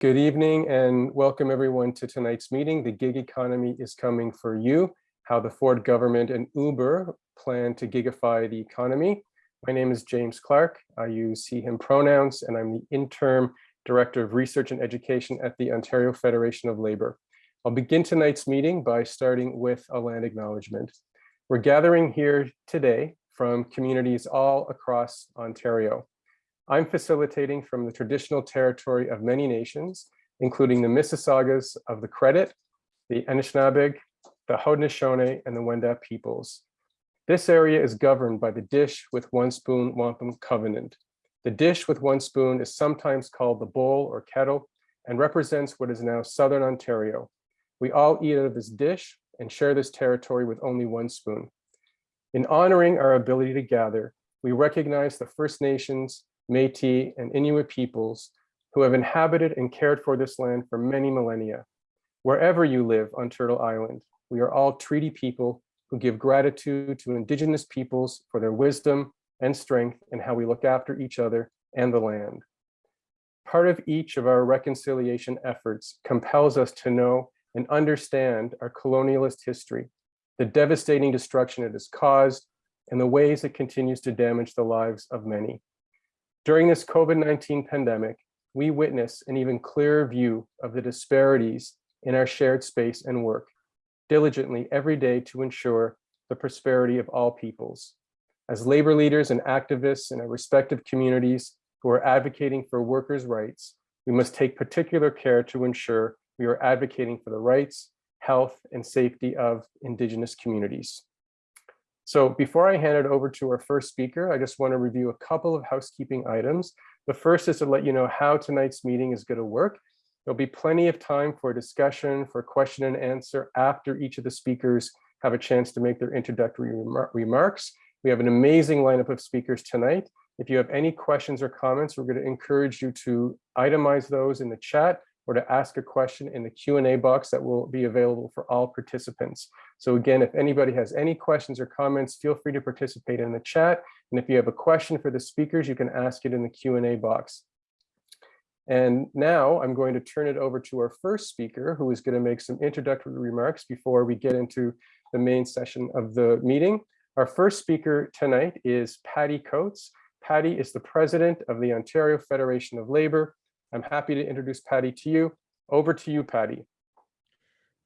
Good evening and welcome everyone to tonight's meeting. The gig economy is coming for you, how the Ford government and Uber plan to gigify the economy. My name is James Clark. I use he, him pronouns, and I'm the interim director of research and education at the Ontario Federation of Labor. I'll begin tonight's meeting by starting with a land acknowledgement. We're gathering here today from communities all across Ontario. I'm facilitating from the traditional territory of many nations, including the Mississaugas of the Credit, the Anishinaabeg, the Haudenosaunee, and the Wendat peoples. This area is governed by the Dish with One Spoon Wampum Covenant. The dish with one spoon is sometimes called the bowl or kettle and represents what is now Southern Ontario. We all eat out of this dish and share this territory with only one spoon. In honoring our ability to gather, we recognize the First Nations, Métis, and Inuit peoples who have inhabited and cared for this land for many millennia. Wherever you live on Turtle Island, we are all treaty people who give gratitude to Indigenous peoples for their wisdom and strength and how we look after each other and the land. Part of each of our reconciliation efforts compels us to know and understand our colonialist history, the devastating destruction it has caused, and the ways it continues to damage the lives of many. During this COVID-19 pandemic, we witness an even clearer view of the disparities in our shared space and work diligently every day to ensure the prosperity of all peoples. As labor leaders and activists in our respective communities who are advocating for workers' rights, we must take particular care to ensure we are advocating for the rights, health, and safety of Indigenous communities. So before I hand it over to our first speaker, I just want to review a couple of housekeeping items. The first is to let you know how tonight's meeting is going to work. There'll be plenty of time for discussion, for question and answer after each of the speakers have a chance to make their introductory remar remarks. We have an amazing lineup of speakers tonight. If you have any questions or comments, we're going to encourage you to itemize those in the chat or to ask a question in the Q&A box that will be available for all participants. So again, if anybody has any questions or comments, feel free to participate in the chat. And if you have a question for the speakers, you can ask it in the Q&A box. And now I'm going to turn it over to our first speaker, who is going to make some introductory remarks before we get into the main session of the meeting. Our first speaker tonight is Patty Coates. Patty is the president of the Ontario Federation of Labor, I'm happy to introduce Patty to you. Over to you, Patty.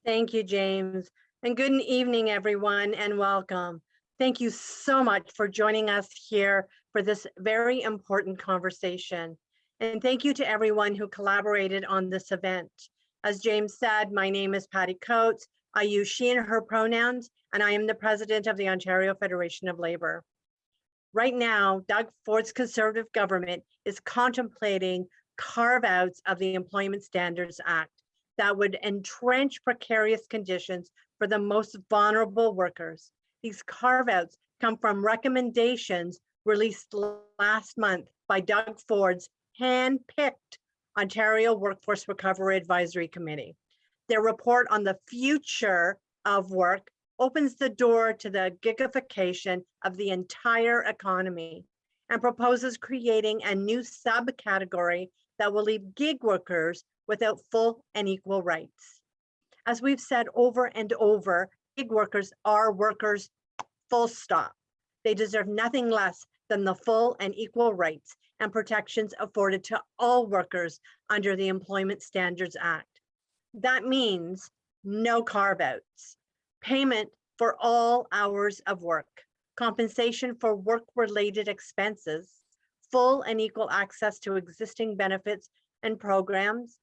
Thank you, James. And good evening, everyone, and welcome. Thank you so much for joining us here for this very important conversation. And thank you to everyone who collaborated on this event. As James said, my name is Patty Coates. I use she and her pronouns, and I am the president of the Ontario Federation of Labor. Right now, Doug Ford's conservative government is contemplating carve outs of the Employment Standards Act that would entrench precarious conditions for the most vulnerable workers. These carve outs come from recommendations released last month by Doug Ford's hand-picked Ontario Workforce Recovery Advisory Committee. Their report on the future of work opens the door to the gigification of the entire economy and proposes creating a new subcategory that will leave gig workers without full and equal rights. As we've said over and over, gig workers are workers full stop. They deserve nothing less than the full and equal rights and protections afforded to all workers under the Employment Standards Act. That means no carve outs, payment for all hours of work, compensation for work related expenses, full and equal access to existing benefits and programs,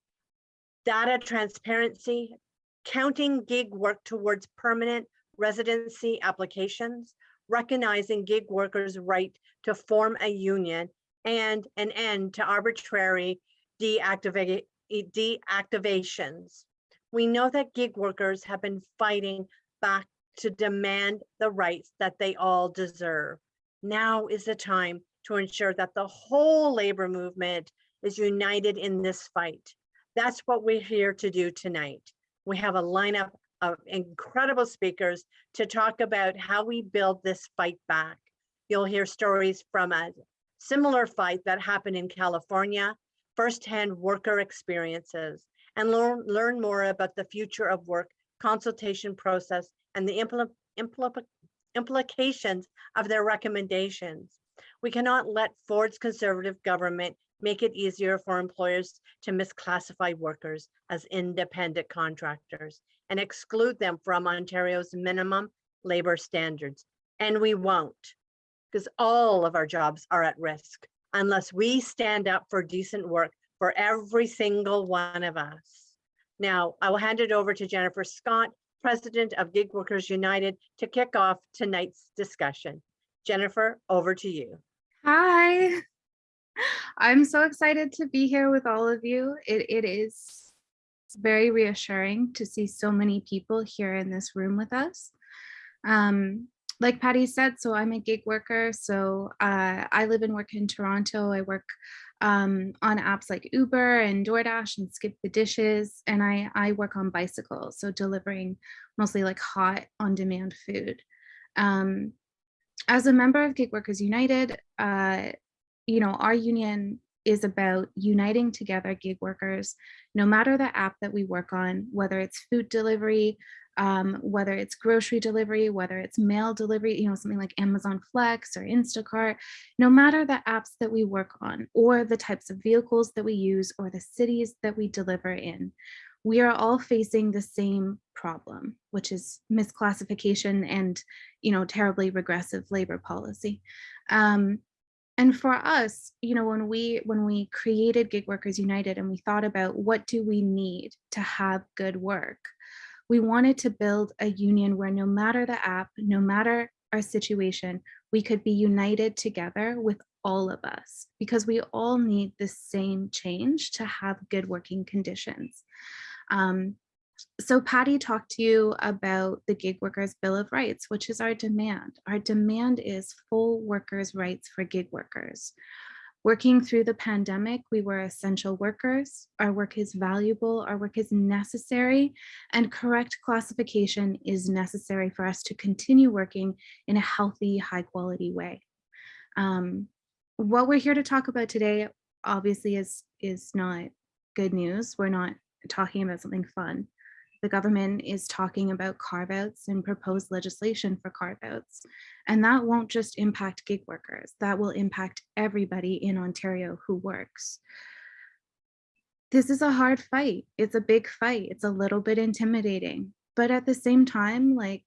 data transparency, counting gig work towards permanent residency applications, recognizing gig workers' right to form a union, and an end to arbitrary deactiva deactivations. We know that gig workers have been fighting back to demand the rights that they all deserve. Now is the time to ensure that the whole labor movement is united in this fight. That's what we're here to do tonight. We have a lineup of incredible speakers to talk about how we build this fight back. You'll hear stories from a similar fight that happened in California, firsthand worker experiences, and learn, learn more about the future of work consultation process and the impl impl implications of their recommendations. We cannot let Ford's conservative government make it easier for employers to misclassify workers as independent contractors and exclude them from Ontario's minimum labor standards. And we won't, because all of our jobs are at risk unless we stand up for decent work for every single one of us. Now, I will hand it over to Jennifer Scott, President of Gig Workers United, to kick off tonight's discussion. Jennifer, over to you. Hi. I'm so excited to be here with all of you. It, it is very reassuring to see so many people here in this room with us. Um, like Patty said, so I'm a gig worker. So uh, I live and work in Toronto. I work um, on apps like Uber and DoorDash and Skip the Dishes. And I, I work on bicycles, so delivering mostly like hot on demand food. Um, as a member of Gig Workers United, uh, you know, our union is about uniting together gig workers, no matter the app that we work on, whether it's food delivery, um, whether it's grocery delivery, whether it's mail delivery, you know, something like Amazon Flex or Instacart, no matter the apps that we work on or the types of vehicles that we use or the cities that we deliver in, we are all facing the same problem, which is misclassification and, you know, terribly regressive labor policy. Um, and for us, you know, when we when we created Gig Workers United and we thought about what do we need to have good work, we wanted to build a union where no matter the app, no matter our situation, we could be united together with all of us because we all need the same change to have good working conditions. Um, so Patty talked to you about the Gig Workers Bill of Rights, which is our demand. Our demand is full workers' rights for gig workers. Working through the pandemic, we were essential workers. Our work is valuable, our work is necessary, and correct classification is necessary for us to continue working in a healthy, high quality way. Um, what we're here to talk about today, obviously, is, is not good news. We're not talking about something fun the government is talking about carve outs and proposed legislation for carve outs. And that won't just impact gig workers, that will impact everybody in Ontario who works. This is a hard fight. It's a big fight. It's a little bit intimidating. But at the same time, like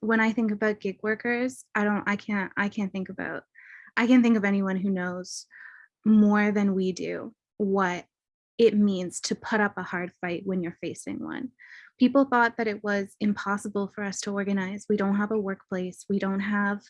when I think about gig workers, I don't, I can't, I can't think about, I can think of anyone who knows more than we do what it means to put up a hard fight when you're facing one. People thought that it was impossible for us to organize. We don't have a workplace. We don't have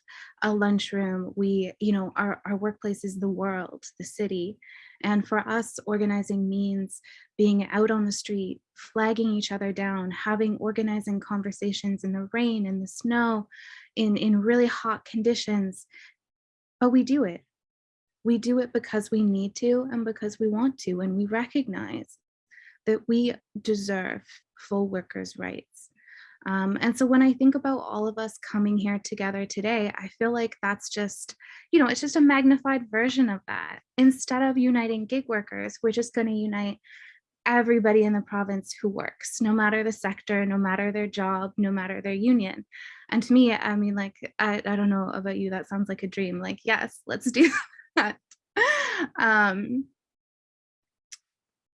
a lunchroom. We, you know, our, our workplace is the world, the city. And for us, organizing means being out on the street, flagging each other down, having organizing conversations in the rain, in the snow, in, in really hot conditions. But we do it we do it because we need to and because we want to, and we recognize that we deserve full workers' rights. Um, and so when I think about all of us coming here together today, I feel like that's just, you know, it's just a magnified version of that. Instead of uniting gig workers, we're just going to unite everybody in the province who works, no matter the sector, no matter their job, no matter their union. And to me, I mean, like, I, I don't know about you, that sounds like a dream. Like, yes, let's do um,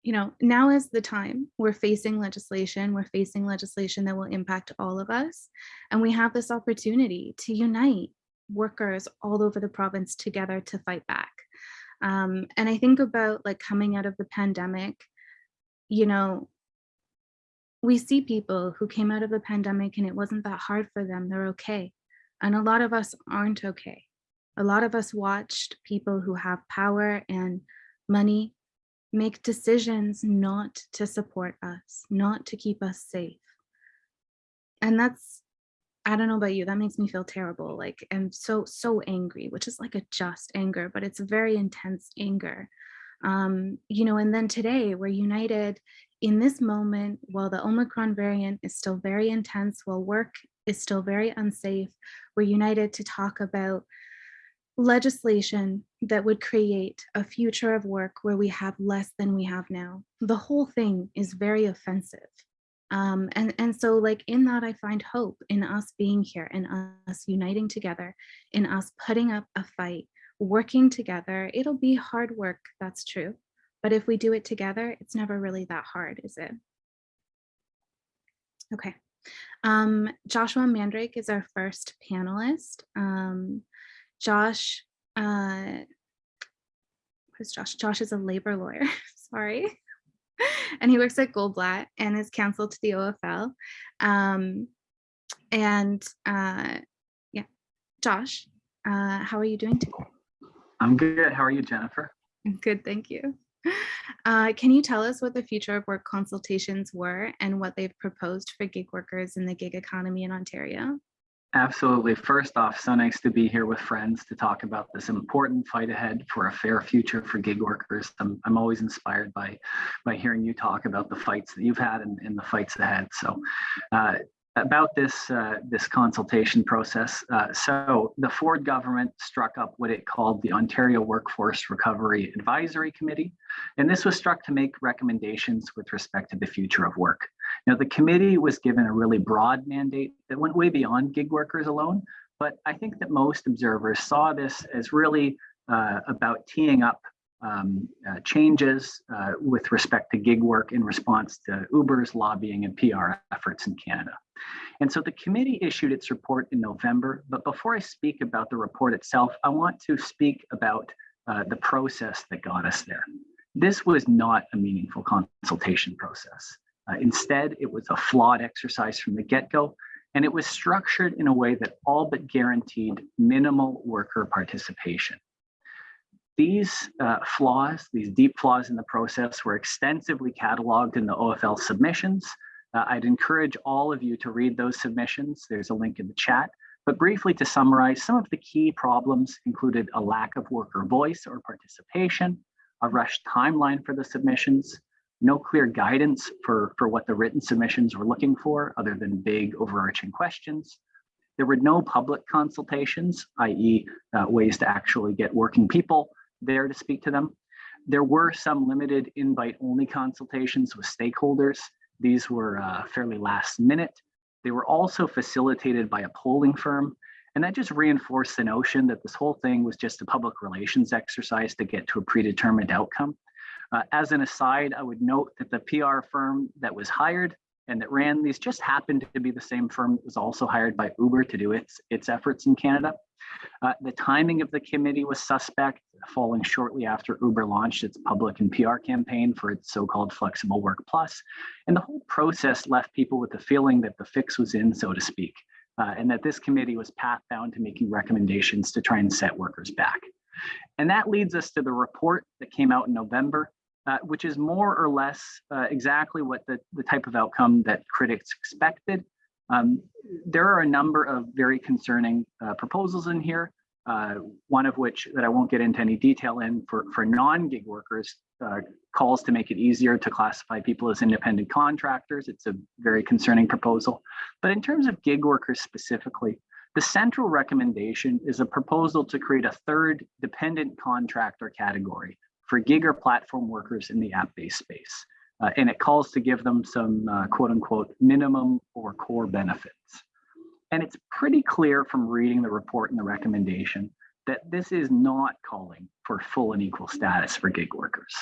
you know, now is the time we're facing legislation, we're facing legislation that will impact all of us. And we have this opportunity to unite workers all over the province together to fight back. Um, and I think about like coming out of the pandemic, you know, we see people who came out of the pandemic and it wasn't that hard for them, they're okay. And a lot of us aren't okay a lot of us watched people who have power and money make decisions not to support us, not to keep us safe. And that's, I don't know about you, that makes me feel terrible. Like I'm so, so angry, which is like a just anger, but it's a very intense anger. Um, you know, and then today we're united in this moment while the Omicron variant is still very intense, while work is still very unsafe, we're united to talk about legislation that would create a future of work where we have less than we have now. The whole thing is very offensive. Um, and, and so like in that, I find hope in us being here and us uniting together, in us putting up a fight, working together. It'll be hard work, that's true. But if we do it together, it's never really that hard, is it? Okay. Um, Joshua Mandryk is our first panelist. Um, Josh, uh, who's Josh? Josh is a labor lawyer, sorry. and he works at Goldblatt and is counsel to the OFL. Um, and uh, yeah, Josh, uh, how are you doing today? I'm good. How are you, Jennifer? Good, thank you. Uh, can you tell us what the future of work consultations were and what they've proposed for gig workers in the gig economy in Ontario? Absolutely. First off, so nice to be here with friends to talk about this important fight ahead for a fair future for gig workers. I'm, I'm always inspired by by hearing you talk about the fights that you've had and, and the fights ahead. So uh, about this uh, this consultation process. Uh, so the Ford government struck up what it called the Ontario Workforce Recovery Advisory Committee, and this was struck to make recommendations with respect to the future of work. Now the committee was given a really broad mandate that went way beyond gig workers alone, but I think that most observers saw this as really uh, about teeing up um, uh, changes uh, with respect to gig work in response to Uber's lobbying and PR efforts in Canada. And so the committee issued its report in November, but before I speak about the report itself, I want to speak about uh, the process that got us there. This was not a meaningful consultation process. Uh, instead, it was a flawed exercise from the get-go, and it was structured in a way that all but guaranteed minimal worker participation. These uh, flaws, these deep flaws in the process were extensively cataloged in the OFL submissions. Uh, I'd encourage all of you to read those submissions. There's a link in the chat. But briefly to summarize, some of the key problems included a lack of worker voice or participation, a rushed timeline for the submissions, no clear guidance for, for what the written submissions were looking for other than big overarching questions. There were no public consultations, i.e. Uh, ways to actually get working people there to speak to them. There were some limited invite only consultations with stakeholders. These were uh, fairly last minute. They were also facilitated by a polling firm. And that just reinforced the notion that this whole thing was just a public relations exercise to get to a predetermined outcome. Uh, as an aside, I would note that the PR firm that was hired and that ran these just happened to be the same firm that was also hired by Uber to do its, its efforts in Canada. Uh, the timing of the committee was suspect, falling shortly after Uber launched its public and PR campaign for its so-called Flexible Work Plus. And the whole process left people with the feeling that the fix was in, so to speak, uh, and that this committee was path-bound to making recommendations to try and set workers back. And that leads us to the report that came out in November, uh, which is more or less uh, exactly what the, the type of outcome that critics expected. Um, there are a number of very concerning uh, proposals in here, uh, one of which that I won't get into any detail in for, for non-gig workers uh, calls to make it easier to classify people as independent contractors. It's a very concerning proposal. But in terms of gig workers specifically, the central recommendation is a proposal to create a third dependent contractor category for gig or platform workers in the app-based space. Uh, and it calls to give them some uh, quote unquote minimum or core benefits. And it's pretty clear from reading the report and the recommendation that this is not calling for full and equal status for gig workers.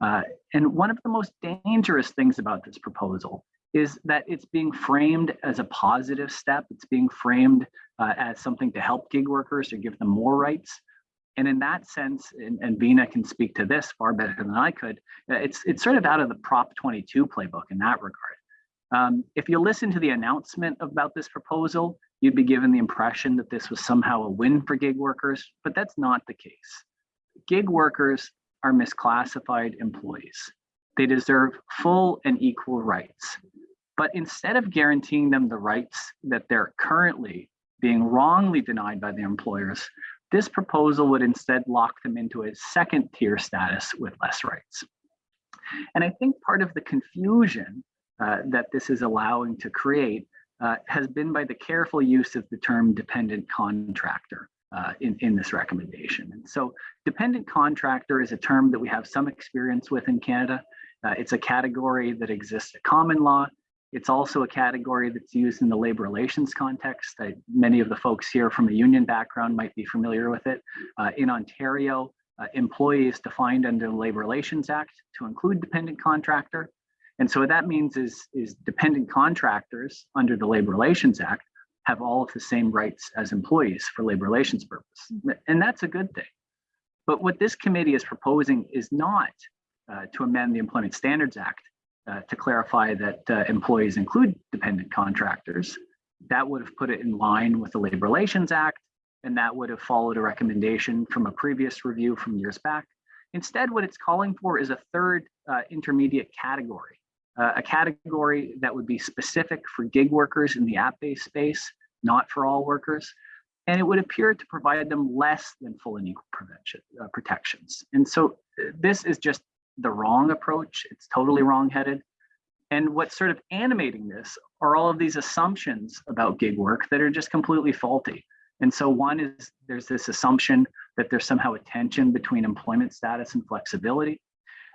Uh, and one of the most dangerous things about this proposal is that it's being framed as a positive step. It's being framed uh, as something to help gig workers or give them more rights. And in that sense, and, and can speak to this far better than I could, uh, it's, it's sort of out of the Prop 22 playbook in that regard. Um, if you listen to the announcement about this proposal, you'd be given the impression that this was somehow a win for gig workers, but that's not the case. Gig workers are misclassified employees. They deserve full and equal rights. But instead of guaranteeing them the rights that they're currently being wrongly denied by the employers, this proposal would instead lock them into a second tier status with less rights. And I think part of the confusion uh, that this is allowing to create uh, has been by the careful use of the term dependent contractor. uh, in, in this recommendation. And so dependent contractor is a term that we have some experience with in Canada. Uh, it's a category that exists at common law. It's also a category that's used in the labor relations context. I, many of the folks here from a union background might be familiar with it. Uh, in Ontario, uh, employee is defined under the Labor Relations Act to include dependent contractor. And so what that means is, is dependent contractors under the Labor Relations Act have all of the same rights as employees for labor relations purpose. And that's a good thing. But what this committee is proposing is not uh, to amend the Employment Standards Act uh, to clarify that uh, employees include dependent contractors. That would have put it in line with the Labor Relations Act, and that would have followed a recommendation from a previous review from years back. Instead, what it's calling for is a third uh, intermediate category, uh, a category that would be specific for gig workers in the app-based space, not for all workers. And it would appear to provide them less than full and equal prevention, uh, protections. And so uh, this is just the wrong approach. It's totally wrong-headed. And what's sort of animating this are all of these assumptions about gig work that are just completely faulty. And so one is there's this assumption that there's somehow a tension between employment status and flexibility.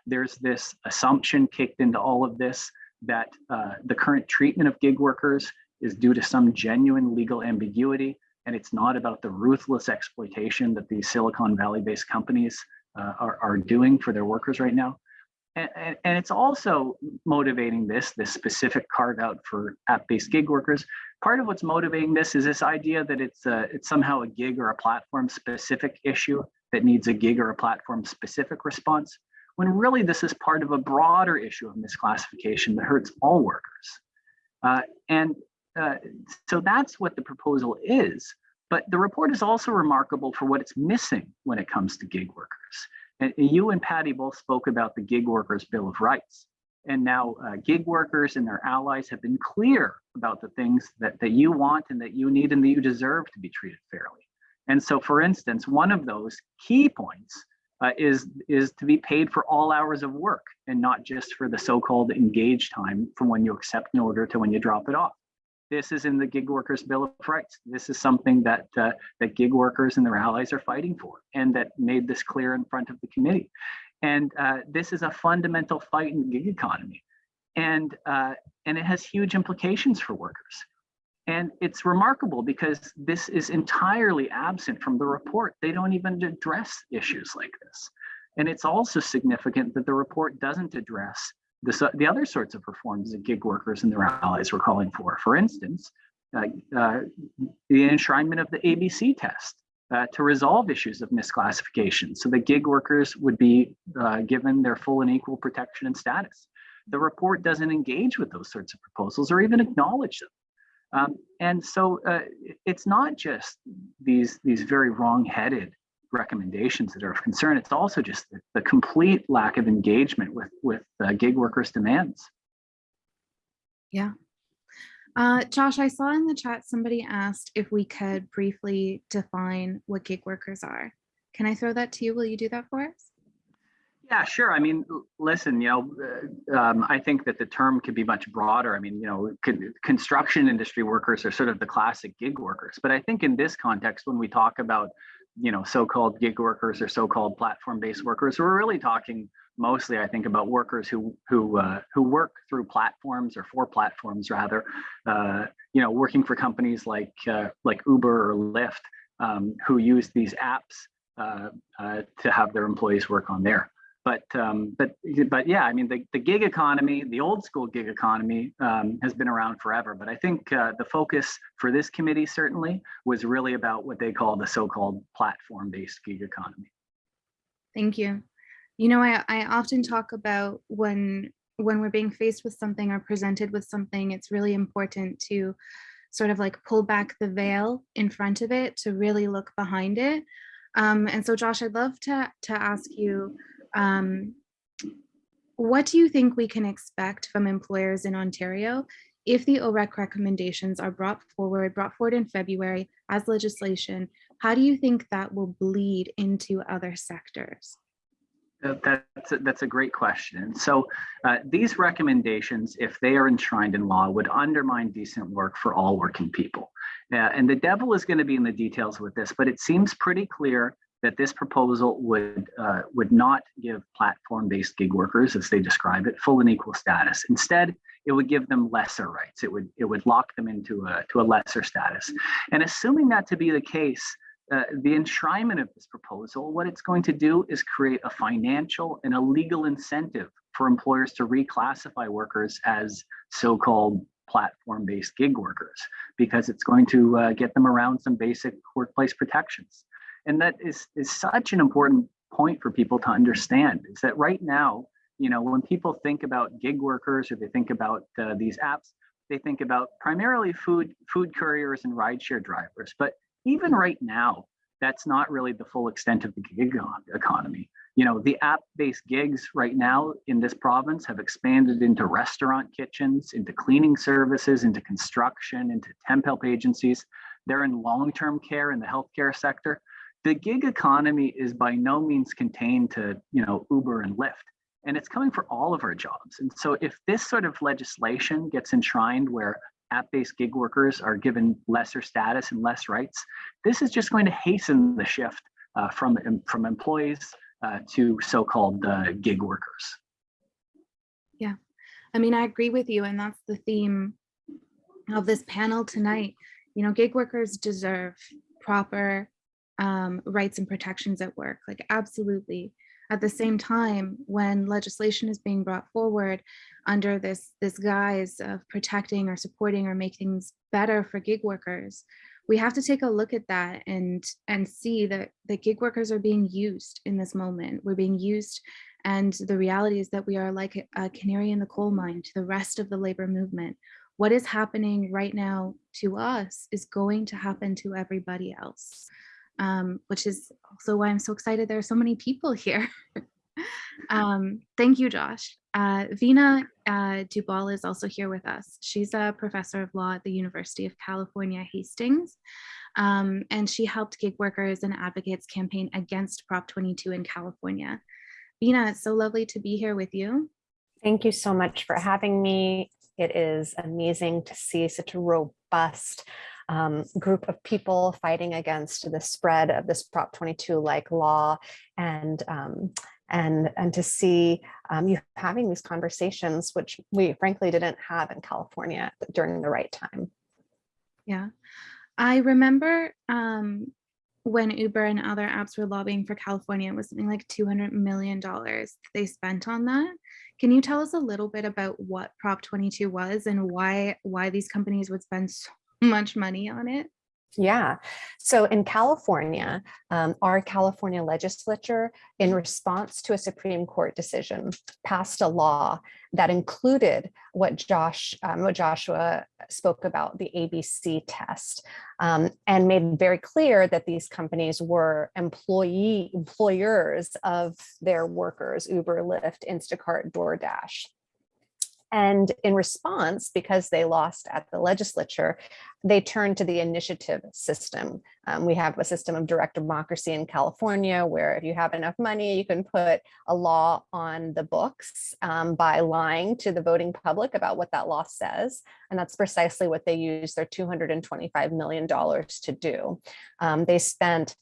There's this assumption kicked into all of this that uh, the current treatment of gig workers is due to some genuine legal ambiguity, and it's not about the ruthless exploitation that these Silicon Valley-based companies uh, are, are doing for their workers right now. And, and, and, it's also motivating this, this specific carve out for app-based gig workers. Part of what's motivating this is this idea that it's, a, it's somehow a gig or a platform specific issue that needs a gig or a platform specific response, when really this is part of a broader issue of misclassification that hurts all workers. Uh, and uh, so that's what the proposal is. But the report is also remarkable for what it's missing when it comes to gig workers. And you and Patty both spoke about the gig workers bill of rights. And now uh, gig workers and their allies have been clear about the things that, that you want and that you need and that you deserve to be treated fairly. And so for instance, one of those key points uh, is, is to be paid for all hours of work and not just for the so-called engaged time from when you accept an order to when you drop it off. This is in the gig workers bill of rights. This is something that uh, that gig workers and their allies are fighting for, and that made this clear in front of the committee. And uh, this is a fundamental fight in the gig economy, and uh, and it has huge implications for workers. And it's remarkable because this is entirely absent from the report. They don't even address issues like this. And it's also significant that the report doesn't address the, the other sorts of reforms that gig workers and their allies were calling for. For instance, uh, uh, the enshrinement of the ABC test uh, to resolve issues of misclassification so that gig workers would be uh, given their full and equal protection and status. The report doesn't engage with those sorts of proposals or even acknowledge them. Um, and so uh, it's not just these, these very wrong-headed recommendations that are of concern. It's also just the, the complete lack of engagement with, with uh, gig workers' demands. Yeah. Uh, Josh, I saw in the chat somebody asked if we could briefly define what gig workers are. Can I throw that to you? Will you do that for us? Yeah, sure. I mean, listen, you know, uh, um, I think that the term could be much broader. I mean, you know, construction industry workers are sort of the classic gig workers. But I think in this context, when we talk about you know, so-called gig workers or so-called platform-based workers. We're really talking mostly, I think, about workers who who uh, who work through platforms or for platforms rather. Uh, you know, working for companies like uh, like Uber or Lyft, um, who use these apps uh, uh, to have their employees work on there but um, but but yeah, I mean the, the gig economy, the old school gig economy um, has been around forever. But I think uh, the focus for this committee certainly was really about what they call the so-called platform-based gig economy. Thank you. You know, I, I often talk about when when we're being faced with something or presented with something, it's really important to sort of like pull back the veil in front of it to really look behind it. Um, and so Josh, I'd love to, to ask you, um, what do you think we can expect from employers in Ontario if the OREC recommendations are brought forward, brought forward in February as legislation? How do you think that will bleed into other sectors? Uh, that's a, that's a great question. So uh, these recommendations, if they are enshrined in law, would undermine decent work for all working people. Yeah, and the devil is going to be in the details with this, but it seems pretty clear that this proposal would uh, would not give platform-based gig workers, as they describe it, full and equal status. Instead, it would give them lesser rights. It would it would lock them into a to a lesser status. And assuming that to be the case, uh, the enshrinement of this proposal, what it's going to do is create a financial and a legal incentive for employers to reclassify workers as so-called platform-based gig workers, because it's going to uh, get them around some basic workplace protections. And that is, is such an important point for people to understand, is that right now, you know, when people think about gig workers or they think about uh, these apps, they think about primarily food, food couriers and rideshare drivers. But even right now, that's not really the full extent of the gig economy. You know, the app-based gigs right now in this province have expanded into restaurant kitchens, into cleaning services, into construction, into temp help agencies. They're in long-term care in the healthcare sector. The gig economy is by no means contained to, you know, Uber and Lyft and it's coming for all of our jobs. And so if this sort of legislation gets enshrined where app-based gig workers are given lesser status and less rights, this is just going to hasten the shift uh, from, from employees uh, to so-called uh, gig workers. Yeah, I mean, I agree with you. And that's the theme of this panel tonight. You know, gig workers deserve proper um, rights and protections at work, like absolutely. At the same time, when legislation is being brought forward under this, this guise of protecting or supporting or making things better for gig workers, we have to take a look at that and, and see that the gig workers are being used in this moment. We're being used and the reality is that we are like a canary in the coal mine to the rest of the labor movement. What is happening right now to us is going to happen to everybody else um, which is also why I'm so excited there are so many people here. um, thank you, Josh. Uh, Veena uh, Dubal is also here with us. She's a professor of law at the University of California, Hastings, um, and she helped gig workers and advocates campaign against Prop 22 in California. Veena, it's so lovely to be here with you. Thank you so much for having me. It is amazing to see such a robust um, group of people fighting against the spread of this Prop 22 like law and um, and and to see um, you having these conversations, which we frankly didn't have in California during the right time. Yeah, I remember um, when Uber and other apps were lobbying for California, it was something like $200 million they spent on that. Can you tell us a little bit about what Prop 22 was and why why these companies would spend so much money on it? Yeah. So in California, um, our California legislature, in response to a Supreme Court decision, passed a law that included what Josh, um, what Joshua spoke about, the ABC test, um, and made very clear that these companies were employee employers of their workers, Uber, Lyft, Instacart, DoorDash. And in response, because they lost at the legislature, they turned to the initiative system. Um, we have a system of direct democracy in California, where if you have enough money, you can put a law on the books um, by lying to the voting public about what that law says. And that's precisely what they used their $225 million to do. Um, they spent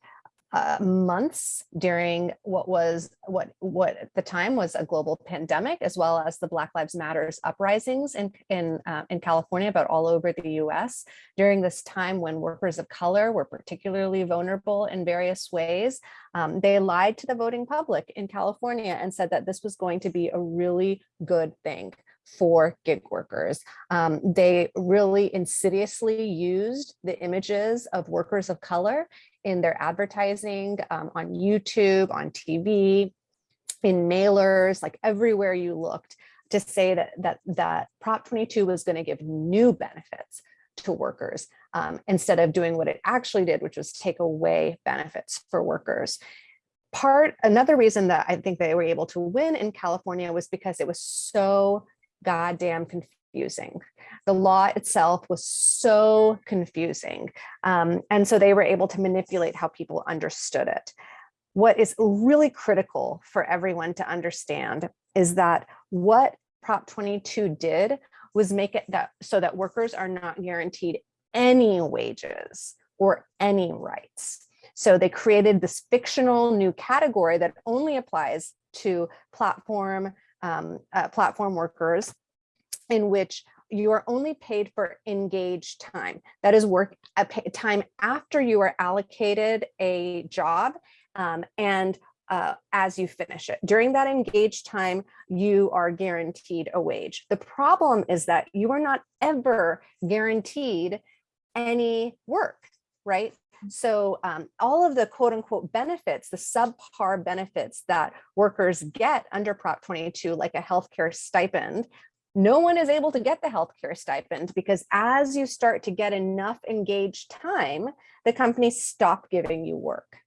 uh, months during what was what what at the time was a global pandemic, as well as the Black Lives Matters uprisings in in uh, in California, but all over the U.S. During this time when workers of color were particularly vulnerable in various ways, um, they lied to the voting public in California and said that this was going to be a really good thing for gig workers. Um, they really insidiously used the images of workers of color in their advertising um, on YouTube, on TV, in mailers, like everywhere you looked to say that that that Prop 22 was going to give new benefits to workers um, instead of doing what it actually did, which was take away benefits for workers. Part another reason that I think they were able to win in California was because it was so goddamn confusing. The law itself was so confusing. Um, and so they were able to manipulate how people understood it. What is really critical for everyone to understand is that what Prop 22 did was make it that so that workers are not guaranteed any wages or any rights. So they created this fictional new category that only applies to platform um, uh, platform workers in which you are only paid for engaged time. That is work pa- time after you are allocated a job um, and uh, as you finish it. During that engaged time, you are guaranteed a wage. The problem is that you are not ever guaranteed any work, right? So um, all of the quote unquote benefits, the subpar benefits that workers get under Prop 22, like a healthcare stipend, no one is able to get the healthcare stipend because as you start to get enough engaged time, the companies stop giving you work.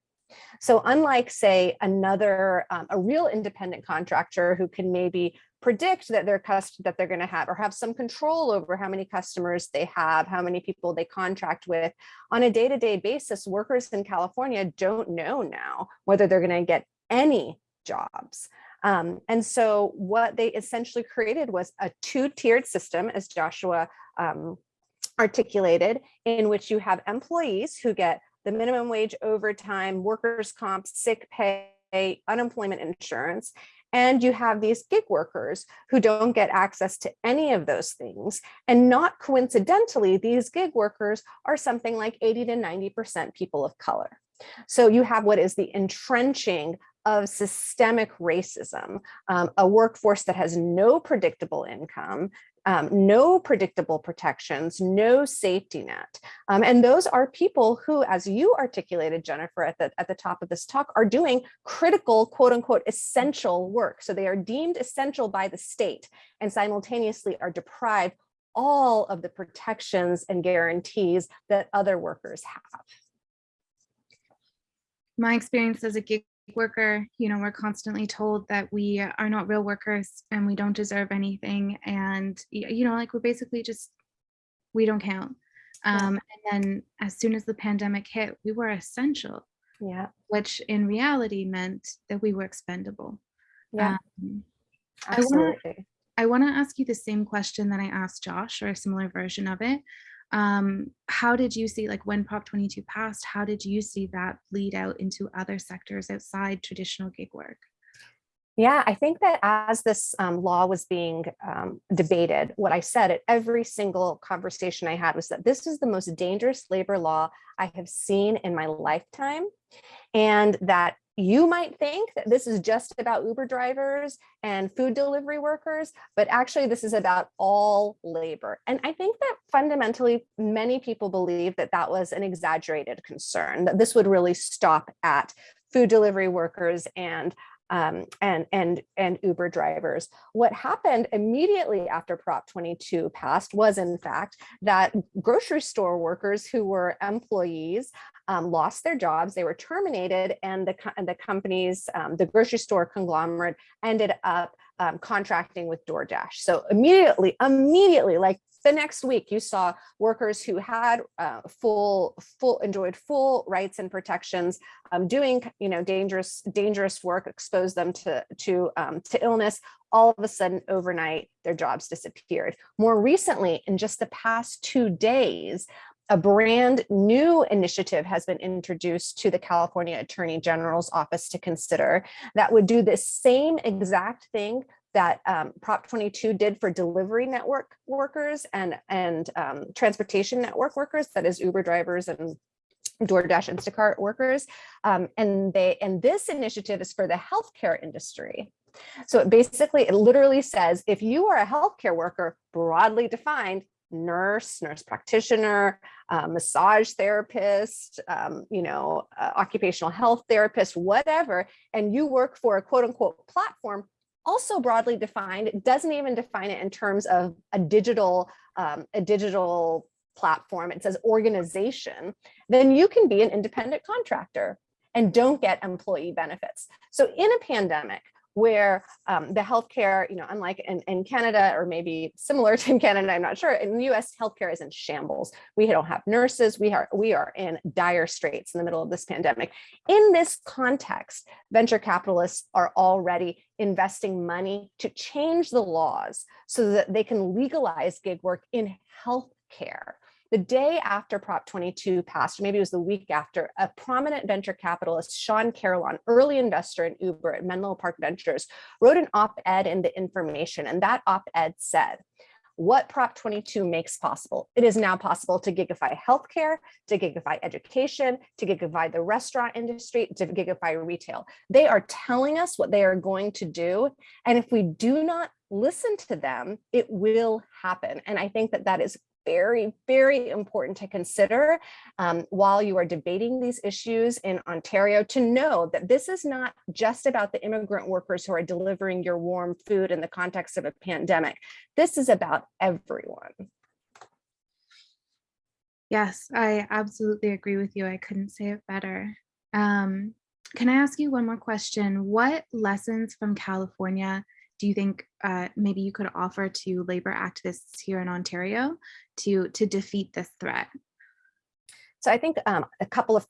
So unlike say another, um, a real independent contractor who can maybe predict that their cust that they're going to have or have some control over how many customers they have, how many people they contract with on a day-to-day basis, workers in California don't know now whether they're going to get any jobs. Um, and so what they essentially created was a two-tiered system, as Joshua um, articulated, in which you have employees who get the minimum wage overtime, workers' comp, sick pay, unemployment insurance, and you have these gig workers who don't get access to any of those things. And not coincidentally, these gig workers are something like 80 to 90% people of color. So you have what is the entrenching of systemic racism, um, a workforce that has no predictable income, um, no predictable protections, no safety net. Um, and those are people who, as you articulated, Jennifer, at the, at the top of this talk, are doing critical, quote unquote, essential work. So they are deemed essential by the state and simultaneously are deprived all of the protections and guarantees that other workers have. My experience as a gig worker, you know, we're constantly told that we are not real workers and we don't deserve anything. And, you know, like we're basically just, we don't count. Um, and then as soon as the pandemic hit, we were essential, Yeah, which in reality meant that we were expendable. yeah, Um, absolutely. I want to ask you the same question that I asked Josh or a similar version of it. Um, how did you see, like when Prop 22 passed, how did you see that bleed out into other sectors outside traditional gig work? Yeah, I think that as this um, law was being um, debated, what I said at every single conversation I had was that this is the most dangerous labor law I have seen in my lifetime. And that you might think that this is just about Uber drivers and food delivery workers, but actually this is about all labor. And I think that fundamentally many people believe that that was an exaggerated concern, that this would really stop at food delivery workers and um, and and and Uber drivers. What happened immediately after Prop 22 passed was, in fact, that grocery store workers who were employees um, lost their jobs. They were terminated, and the and the companies, um, the grocery store conglomerate, ended up um, contracting with DoorDash. So immediately, immediately, like the next week, you saw workers who had uh, full full enjoyed full rights and protections um, doing you know dangerous dangerous work exposed them to to um, to illness. All of a sudden overnight their jobs disappeared. More recently in just the past two days a brand new initiative has been introduced to the California Attorney General's office to consider that would do the same exact thing that um, Prop 22 did for delivery network workers and, and um, transportation network workers, that is Uber drivers and DoorDash Instacart workers. Um, and they and this initiative is for the healthcare industry. So it basically, it literally says if you are a healthcare worker, broadly defined, nurse, nurse practitioner, uh, massage therapist, um, you know, uh, occupational health therapist, whatever, and you work for a quote unquote platform, also broadly defined, doesn't even define it in terms of a digital, um, a digital platform, it says organization, then you can be an independent contractor and don't get employee benefits. So in a pandemic, where um, the healthcare, you know, unlike in, in Canada or maybe similar to in Canada, I'm not sure, in the US, healthcare is in shambles. We don't have nurses, we are, we are in dire straits in the middle of this pandemic. In this context, venture capitalists are already investing money to change the laws so that they can legalize gig work in healthcare The day after Prop 22 passed, maybe it was the week after, a prominent venture capitalist, Shawn Carolan, early investor in Uber at Menlo Park Ventures, wrote an op-ed in The Information, and that op-ed said, what Prop 22 makes possible. It is now possible to gigify healthcare, to gigify education, to gigify the restaurant industry, to gigify retail. They are telling us what they are going to do. And if we do not listen to them, it will happen. And I think that that is very, very important to consider um, while you are debating these issues in Ontario to know that this is not just about the immigrant workers who are delivering your warm food in the context of a pandemic. This is about everyone. Yes, I absolutely agree with you. I couldn't say it better. Um, can I ask you one more question? What lessons from California do you think uh, maybe you could offer to labor activists here in Ontario to, to defeat this threat? So I think um, a couple of things.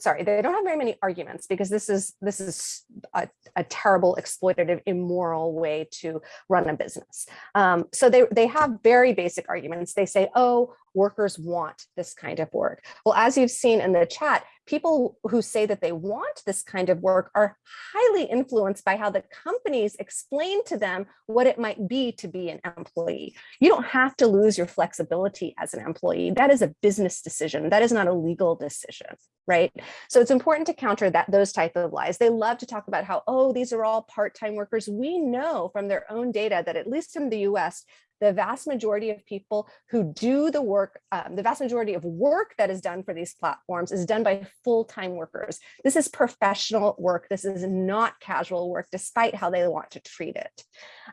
Sorry, they don't have very many arguments because this is this is a, a terrible, exploitative, immoral way to run a business. Um, so they, they have very basic arguments. They say, oh, workers want this kind of work. Well, as you've seen in the chat, people who say that they want this kind of work are highly influenced by how the companies explain to them what it might be to be an employee. You don't have to lose your flexibility as an employee. That is a business decision. That is not a legal decision, right? So it's important to counter that those type of lies. They love to talk about how, oh, these are all part-time workers. We know from their own data that at least in the US, the vast majority of people who do the work, um, the vast majority of work that is done for these platforms is done by full-time workers. This is professional work. This is not casual work, despite how they want to treat it.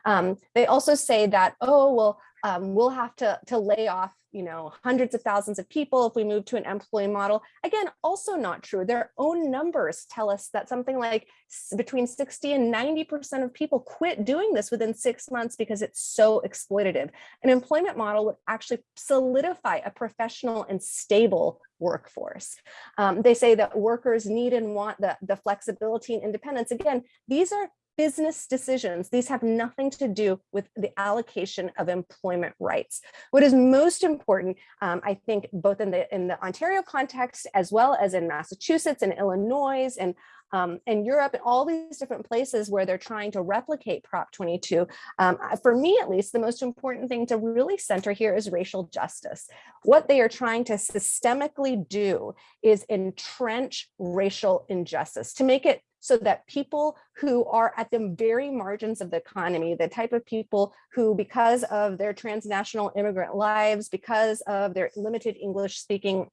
Um, they also say that, oh, well, um, we'll have to, to lay off you know, hundreds of thousands of people if we move to an employee model. Again, also not true. Their own numbers tell us that something like between 60 and 90% of people quit doing this within six months because it's so exploitative. An employment model would actually solidify a professional and stable workforce. Um, they say that workers need and want the, the flexibility and independence. Again, these are business decisions. These have nothing to do with the allocation of employment rights. What is most important, um, I think, both in the in the Ontario context, as well as in Massachusetts and Illinois and um, and Europe and all these different places where they're trying to replicate Prop 22. Um, for me, at least, the most important thing to really center here is racial justice. What they are trying to systemically do is entrench racial injustice to make it so that people who are at the very margins of the economy, the type of people who, because of their transnational immigrant lives, because of their limited English speaking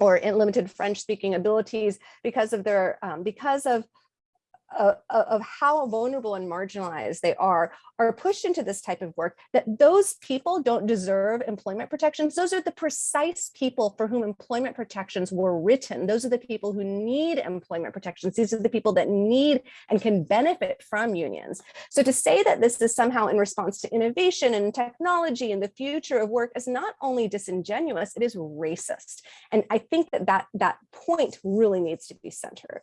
or limited French speaking abilities, because of their, um, because of uh, of how vulnerable and marginalized they are, are pushed into this type of work, that those people don't deserve employment protections. Those are the precise people for whom employment protections were written. Those are the people who need employment protections. These are the people that need and can benefit from unions. So to say that this is somehow in response to innovation and technology and the future of work is not only disingenuous, it is racist. And I think that that, that point really needs to be centered.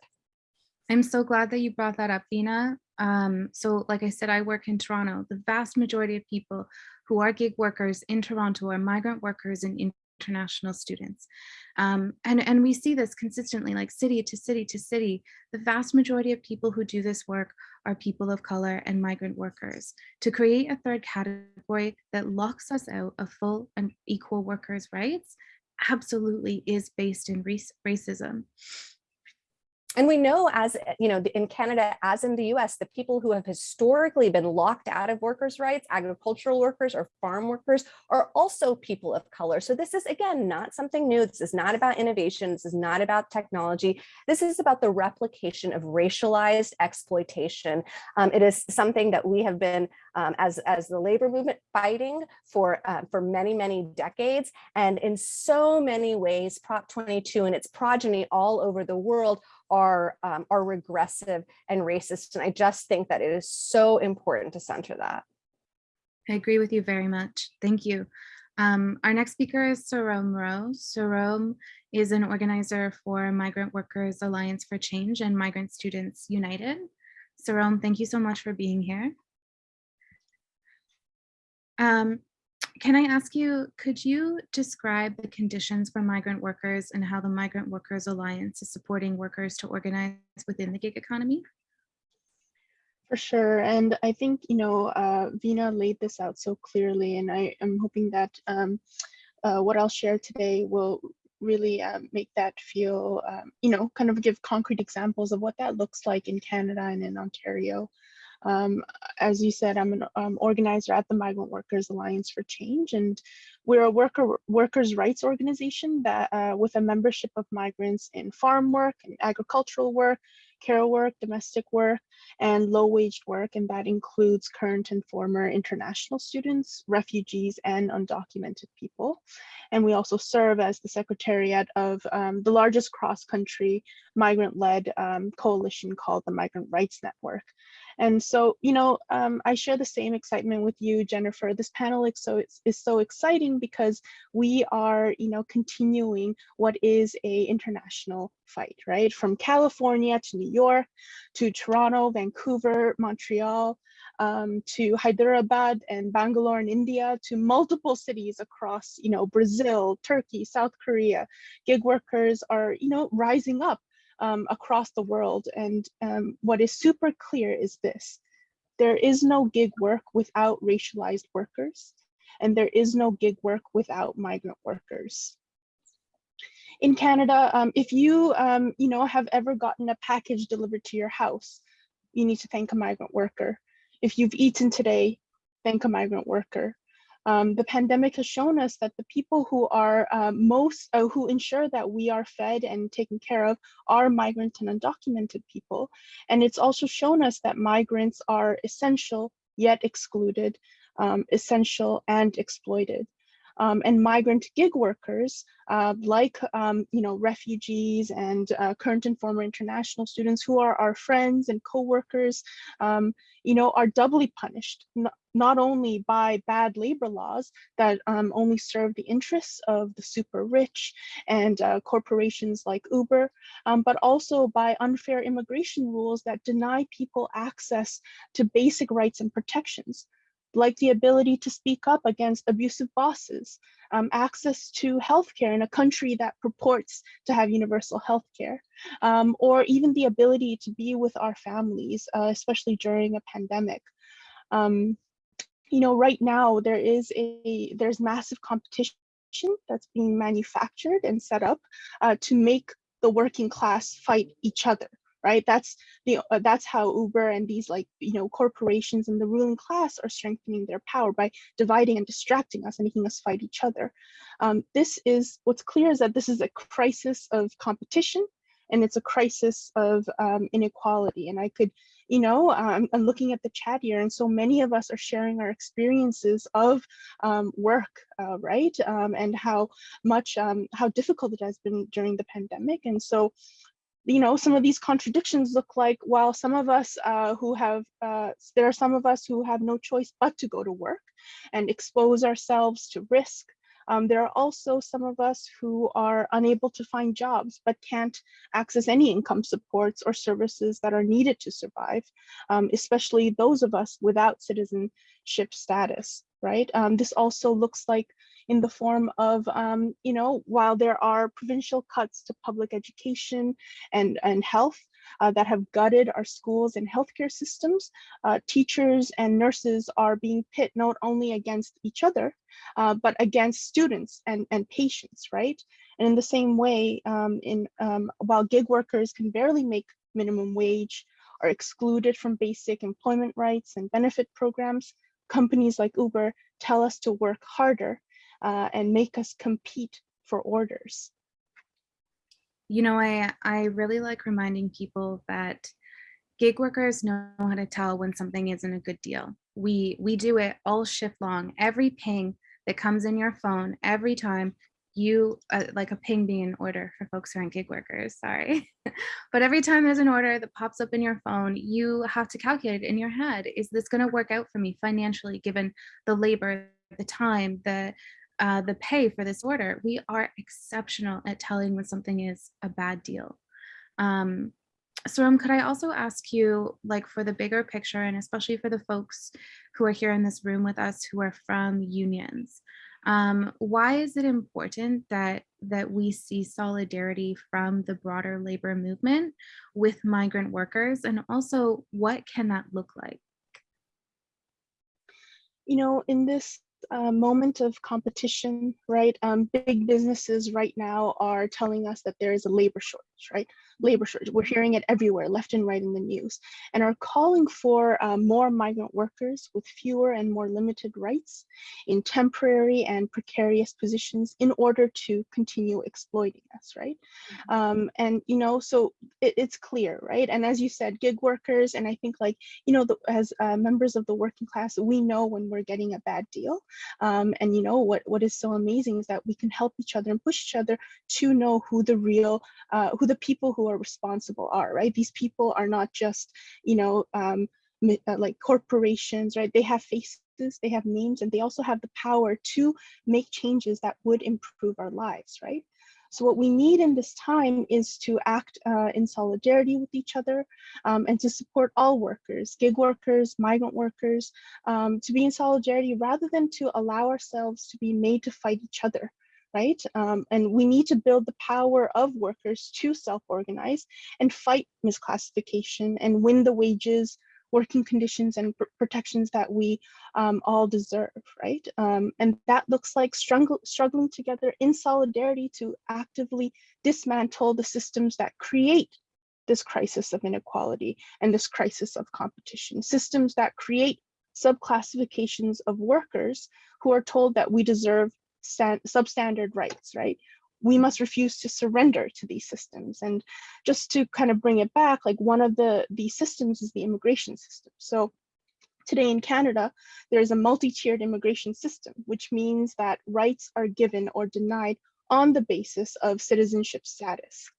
I'm so glad that you brought that up, Veena. Um, so like I said, I work in Toronto. The vast majority of people who are gig workers in Toronto are migrant workers and international students. Um, and, and we see this consistently, like city to city to city. The vast majority of people who do this work are people of color and migrant workers. To create a third category that locks us out of full and equal workers' rights absolutely is based in race, racism and we know as you know in Canada as in the US the people who have historically been locked out of workers rights agricultural workers or farm workers are also people of color. So this is again not something new. This is not about innovation. This is not about technology. This is about the replication of racialized exploitation. Um, it is something that we have been um, as as the labor movement fighting for uh, for many many decades. And in so many ways prop 22 and its progeny all over the world are um, are regressive and racist. And I just think that it is so important to center that. I agree with you very much. Thank you. Um, our next speaker is Sarom Rho. Sarom is an organizer for Migrant Workers Alliance for Change and Migrant Students United. Sarom, thank you so much for being here. Um, can I ask you, could you describe the conditions for migrant workers and how the Migrant Workers Alliance is supporting workers to organize within the gig economy? For sure. And I think, you know, uh, Veena laid this out so clearly, and I am hoping that um, uh, what I'll share today will really um, make that feel, um, you know, kind of give concrete examples of what that looks like in Canada and in Ontario. Um, as you said, I'm an um, organizer at the Migrant Workers Alliance for Change, and we're a worker workers' rights organization that, uh, with a membership of migrants in farm work and agricultural work, care work, domestic work, and low-waged work, and that includes current and former international students, refugees, and undocumented people. And we also serve as the secretariat of um, the largest cross-country migrant-led um, coalition called the Migrant Rights Network. And so, you know, um, I share the same excitement with you, Jennifer. This panel is so, is so exciting because we are, you know, continuing what is a international fight, right? From California to New York, to Toronto, Vancouver, Montreal, um, to Hyderabad and Bangalore in India, to multiple cities across, you know, Brazil, Turkey, South Korea. Gig workers are, you know, rising up um, across the world. And um, what is super clear is this, there is no gig work without racialized workers, and there is no gig work without migrant workers. In Canada, um, if you, um, you know, have ever gotten a package delivered to your house, you need to thank a migrant worker. If you've eaten today, thank a migrant worker. Um, the pandemic has shown us that the people who are uh, most, uh, who ensure that we are fed and taken care of are migrant and undocumented people. And it's also shown us that migrants are essential yet excluded, um, essential and exploited. Um, and migrant gig workers, uh, like um, you know refugees and uh, current and former international students who are our friends and co-workers, um, you know, are doubly punished, not, only by bad labor laws that um, only serve the interests of the super rich and uh, corporations like Uber, um, but also by unfair immigration rules that deny people access to basic rights and protections like the ability to speak up against abusive bosses, um, access to healthcare in a country that purports to have universal healthcare, um, or even the ability to be with our families, uh, especially during a pandemic. Um, you know, right now there is a there's massive competition that's being manufactured and set up uh, to make the working class fight each other right? That's the uh, that's how Uber and these like you know corporations and the ruling class are strengthening their power by dividing and distracting us and making us fight each other. Um, this is what's clear is that this is a crisis of competition and it's a crisis of um, inequality. And I could, you know, um, I'm looking at the chat here, and so many of us are sharing our experiences of um, work, uh, right? Um, and how much, um, how difficult it has been during the pandemic. And so you know, some of these contradictions look like while some of us uh, who have, uh, there are some of us who have no choice but to go to work and expose ourselves to risk. Um, there are also some of us who are unable to find jobs but can't access any income supports or services that are needed to survive, um, especially those of us without citizenship status, right? Um, this also looks like in the form of, um, you know, while there are provincial cuts to public education and, and health uh, that have gutted our schools and healthcare systems, uh, teachers and nurses are being pit not only against each other, uh, but against students and, and patients, right? And in the same way, um, in um, while gig workers can barely make minimum wage, are excluded from basic employment rights and benefit programs, companies like Uber tell us to work harder uh, and make us compete for orders. You know, I, I really like reminding people that gig workers know how to tell when something isn't a good deal. We, we do it all shift long. Every ping that comes in your phone, every time you, uh, like a ping being an order for folks who aren't gig workers, sorry. but every time there's an order that pops up in your phone, you have to calculate in your head, is this gonna work out for me financially, given the labor, the time, the uh, the pay for this order, we are exceptional at telling when something is a bad deal. Um, could I also ask you, like for the bigger picture and especially for the folks who are here in this room with us who are from unions, um, why is it important that that we see solidarity from the broader labor movement with migrant workers and also what can that look like? you know, in this uh, moment of competition, right? Um, big businesses right now are telling us that there is a labor shortage, right? Labor shortage. We're hearing it everywhere, left and right in the news, and are calling for uh, more migrant workers with fewer and more limited rights in temporary and precarious positions in order to continue exploiting us, right? Um, and you know, so it, it's clear, right? And as you said, gig workers, and I think like you know, the, as uh, members of the working class, we know when we're getting a bad deal um, and you know what what is so amazing is that we can help each other and push each other to know who the real uh, who the people who are responsible are right? These people are not just you know um, uh, like corporations right? They have faces they have names and they also have the power to make changes that would improve our lives right? So what we need in this time is to act uh, in solidarity with each other um, and to support all workers, gig workers, migrant workers, um, to be in solidarity rather than to allow ourselves to be made to fight each other right? Um, and we need to build the power of workers to self-organize and fight misclassification and win the wages, working conditions and pr protections that we um, all deserve, right? Um, and that looks like struggle, struggling together in solidarity to actively dismantle the systems that create this crisis of inequality and this crisis of competition, systems that create subclassifications of workers who are told that we deserve substandard rights, right? we must refuse to surrender to these systems. And just to kind of bring it back, like one of the, the systems is the immigration system. So today in Canada, there is a multi-tiered immigration system, which means that rights are given or denied on the basis of citizenship status.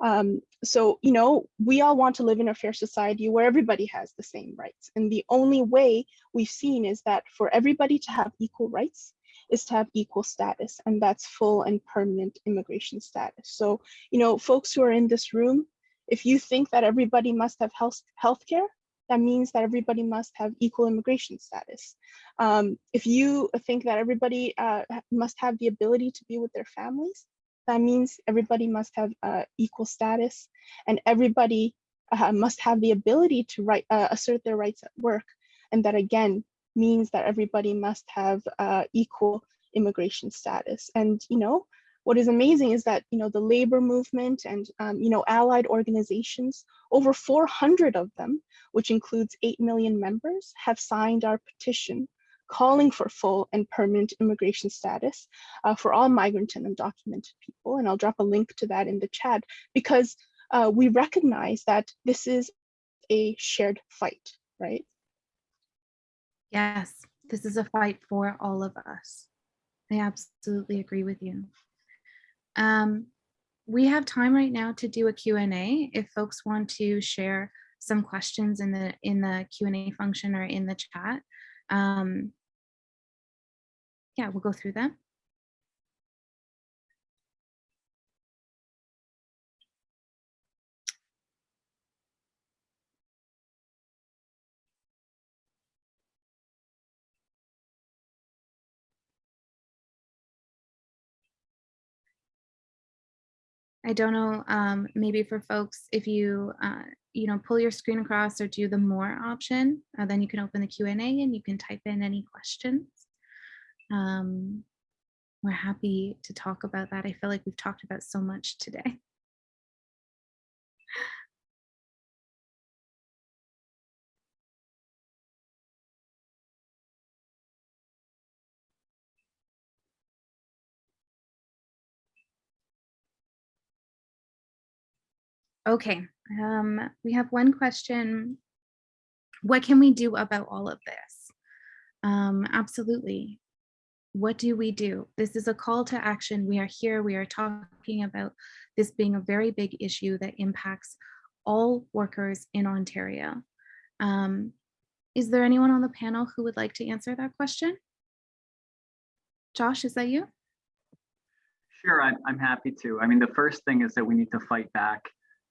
Um, so, you know, we all want to live in a fair society where everybody has the same rights. And the only way we've seen is that for everybody to have equal rights, is to have equal status, and that's full and permanent immigration status. So, you know, folks who are in this room, if you think that everybody must have health healthcare, that means that everybody must have equal immigration status. Um, if you think that everybody uh, must have the ability to be with their families, that means everybody must have uh, equal status and everybody uh, must have the ability to right, uh, assert their rights at work. And that again, means that everybody must have uh, equal immigration status. And, you know, what is amazing is that, you know, the labor movement and, um, you know, allied organizations, over 400 of them, which includes 8 million members, have signed our petition calling for full and permanent immigration status uh, for all migrant and undocumented people. And I'll drop a link to that in the chat because uh, we recognize that this is a shared fight, right? Yes, this is a fight for all of us. I absolutely agree with you. Um, we have time right now to do a Q&A if folks want to share some questions in the in the Q&A function or in the chat. Um, yeah, we'll go through them. I don't know, um, maybe for folks, if you, uh, you know, pull your screen across or do the more option, uh, then you can open the Q&A and you can type in any questions. Um, we're happy to talk about that. I feel like we've talked about so much today. Okay, um, we have one question. What can we do about all of this? Um, absolutely. What do we do? This is a call to action. We are here. We are talking about this being a very big issue that impacts all workers in Ontario. Um, is there anyone on the panel who would like to answer that question? Josh, is that you? Sure, I'm, I'm happy to. I mean, the first thing is that we need to fight back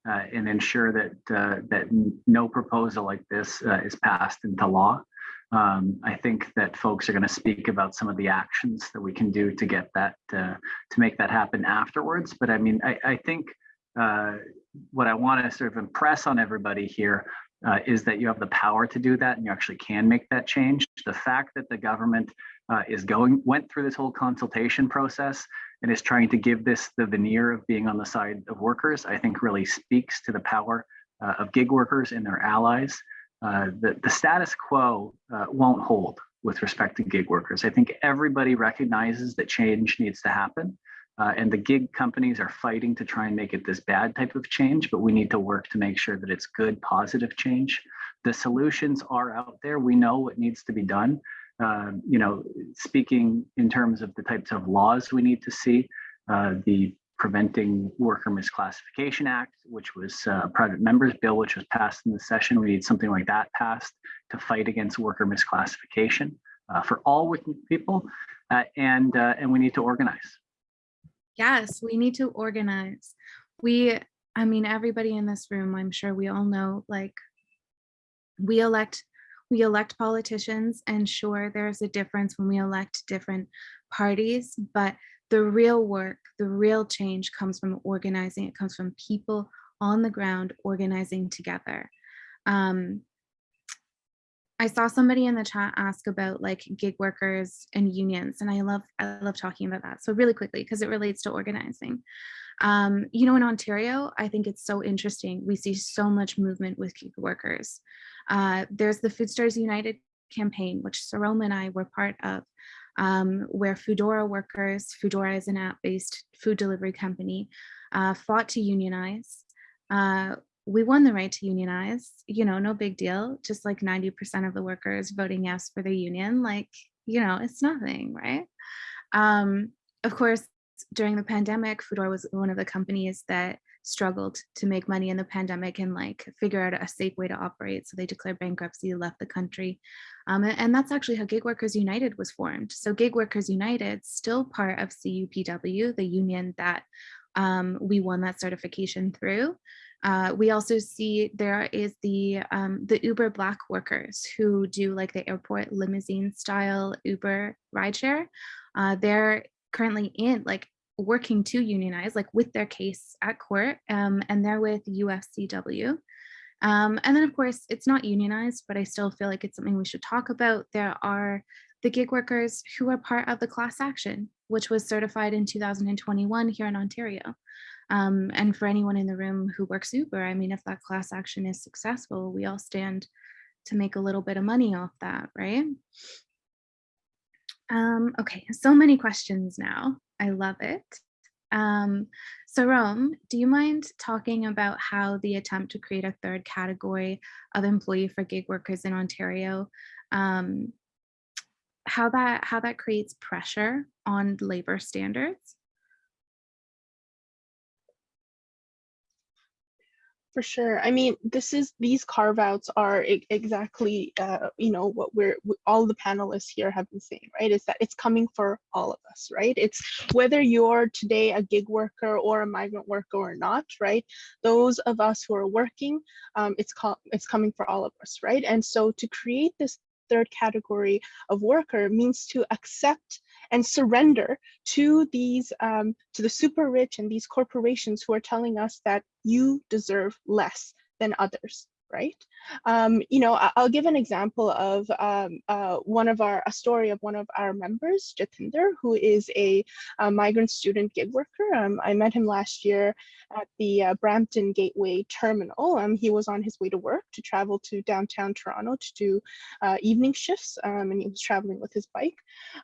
uh, and ensure that uh, that no proposal like this uh, is passed into law. Um, I think that folks are going to speak about some of the actions that we can do to get that uh, to make that happen afterwards. But I mean, I, I think uh, what I want to sort of impress on everybody here uh, is that you have the power to do that and you actually can make that change. The fact that the government is going went through this whole consultation process and is trying to give this the veneer of being on the side of workers, I think really speaks to the power uh, of gig workers and their allies. Uh, the, the status quo uh, won't hold with respect to gig workers. I think everybody recognizes that change needs to happen. Uh, and the gig companies are fighting to try and make it this bad type of change, but we need to work to make sure that it's good, positive change. The solutions are out there. We know what needs to be done. Um, you know, speaking in terms of the types of laws we need to see, uh, the Preventing Worker Misclassification Act, which was uh, a private members bill, which was passed in the session. We need something like that passed to fight against worker misclassification uh, for all working people, uh, and uh, and we need to organize. Yes, we need to organize. We, I mean, everybody in this room, I'm sure we all know, like, we elect, we elect politicians and sure, there's a difference when we elect different parties, but the real work, the real change comes from organizing. It comes from people on the ground organizing together. Um, I saw somebody in the chat ask about like gig workers and unions, and I love I love talking about that. So really quickly, because it relates to organizing. Um, you know, in Ontario, I think it's so interesting. We see so much movement with gig workers. Uh, there's the Foodsters United campaign, which Saroma and I were part of, um, where Foodora workers, Foodora is an app-based food delivery company, uh, fought to unionize. Uh, we won the right to unionize, you know, no big deal, just like 90% of the workers voting yes for the union, like, you know, it's nothing, right? Um, of course, during the pandemic, Foodora was one of the companies that struggled to make money in the pandemic and like figure out a safe way to operate. So they declared bankruptcy, left the country. Um, and, that's actually how Gig Workers United was formed. So Gig Workers United, still part of CUPW, the union that um, we won that certification through. Uh, we also see there is the um, the Uber Black workers who do like the airport limousine style Uber rideshare. Uh, they're currently in like working to unionize like with their case at court um, and they're with UFCW. Um, and then of course it's not unionized, but I still feel like it's something we should talk about. There are the gig workers who are part of the class action, which was certified in 2021 here in Ontario. Um, and for anyone in the room who works Uber, I mean, if that class action is successful, we all stand to make a little bit of money off that, right? Um, okay, so many questions now. I love it. Um, Rome, do you mind talking about how the attempt to create a third category of employee for gig workers in Ontario, um, how that how that creates pressure on labor standards? For sure. I mean, this is these carve outs are exactly, uh, you know, what we're all the panelists here have been saying, right? Is that it's coming for all of us, right? It's whether you're today a gig worker or a migrant worker or not, right? Those of us who are working, um, it's co- it's coming for all of us, right? And so to create this third category of worker means to accept and surrender to these um, to the super rich and these corporations who are telling us that you deserve less than others right? Um, you know I- i'll give an example of um, uh, one of our a story of one of our members jatinder who is a, a migrant student gig worker. Um, i met him last year at the uh, brampton gateway terminal. Um, he was on his way to work to travel to downtown toronto to do uh, evening shifts um, and he was traveling with his bike.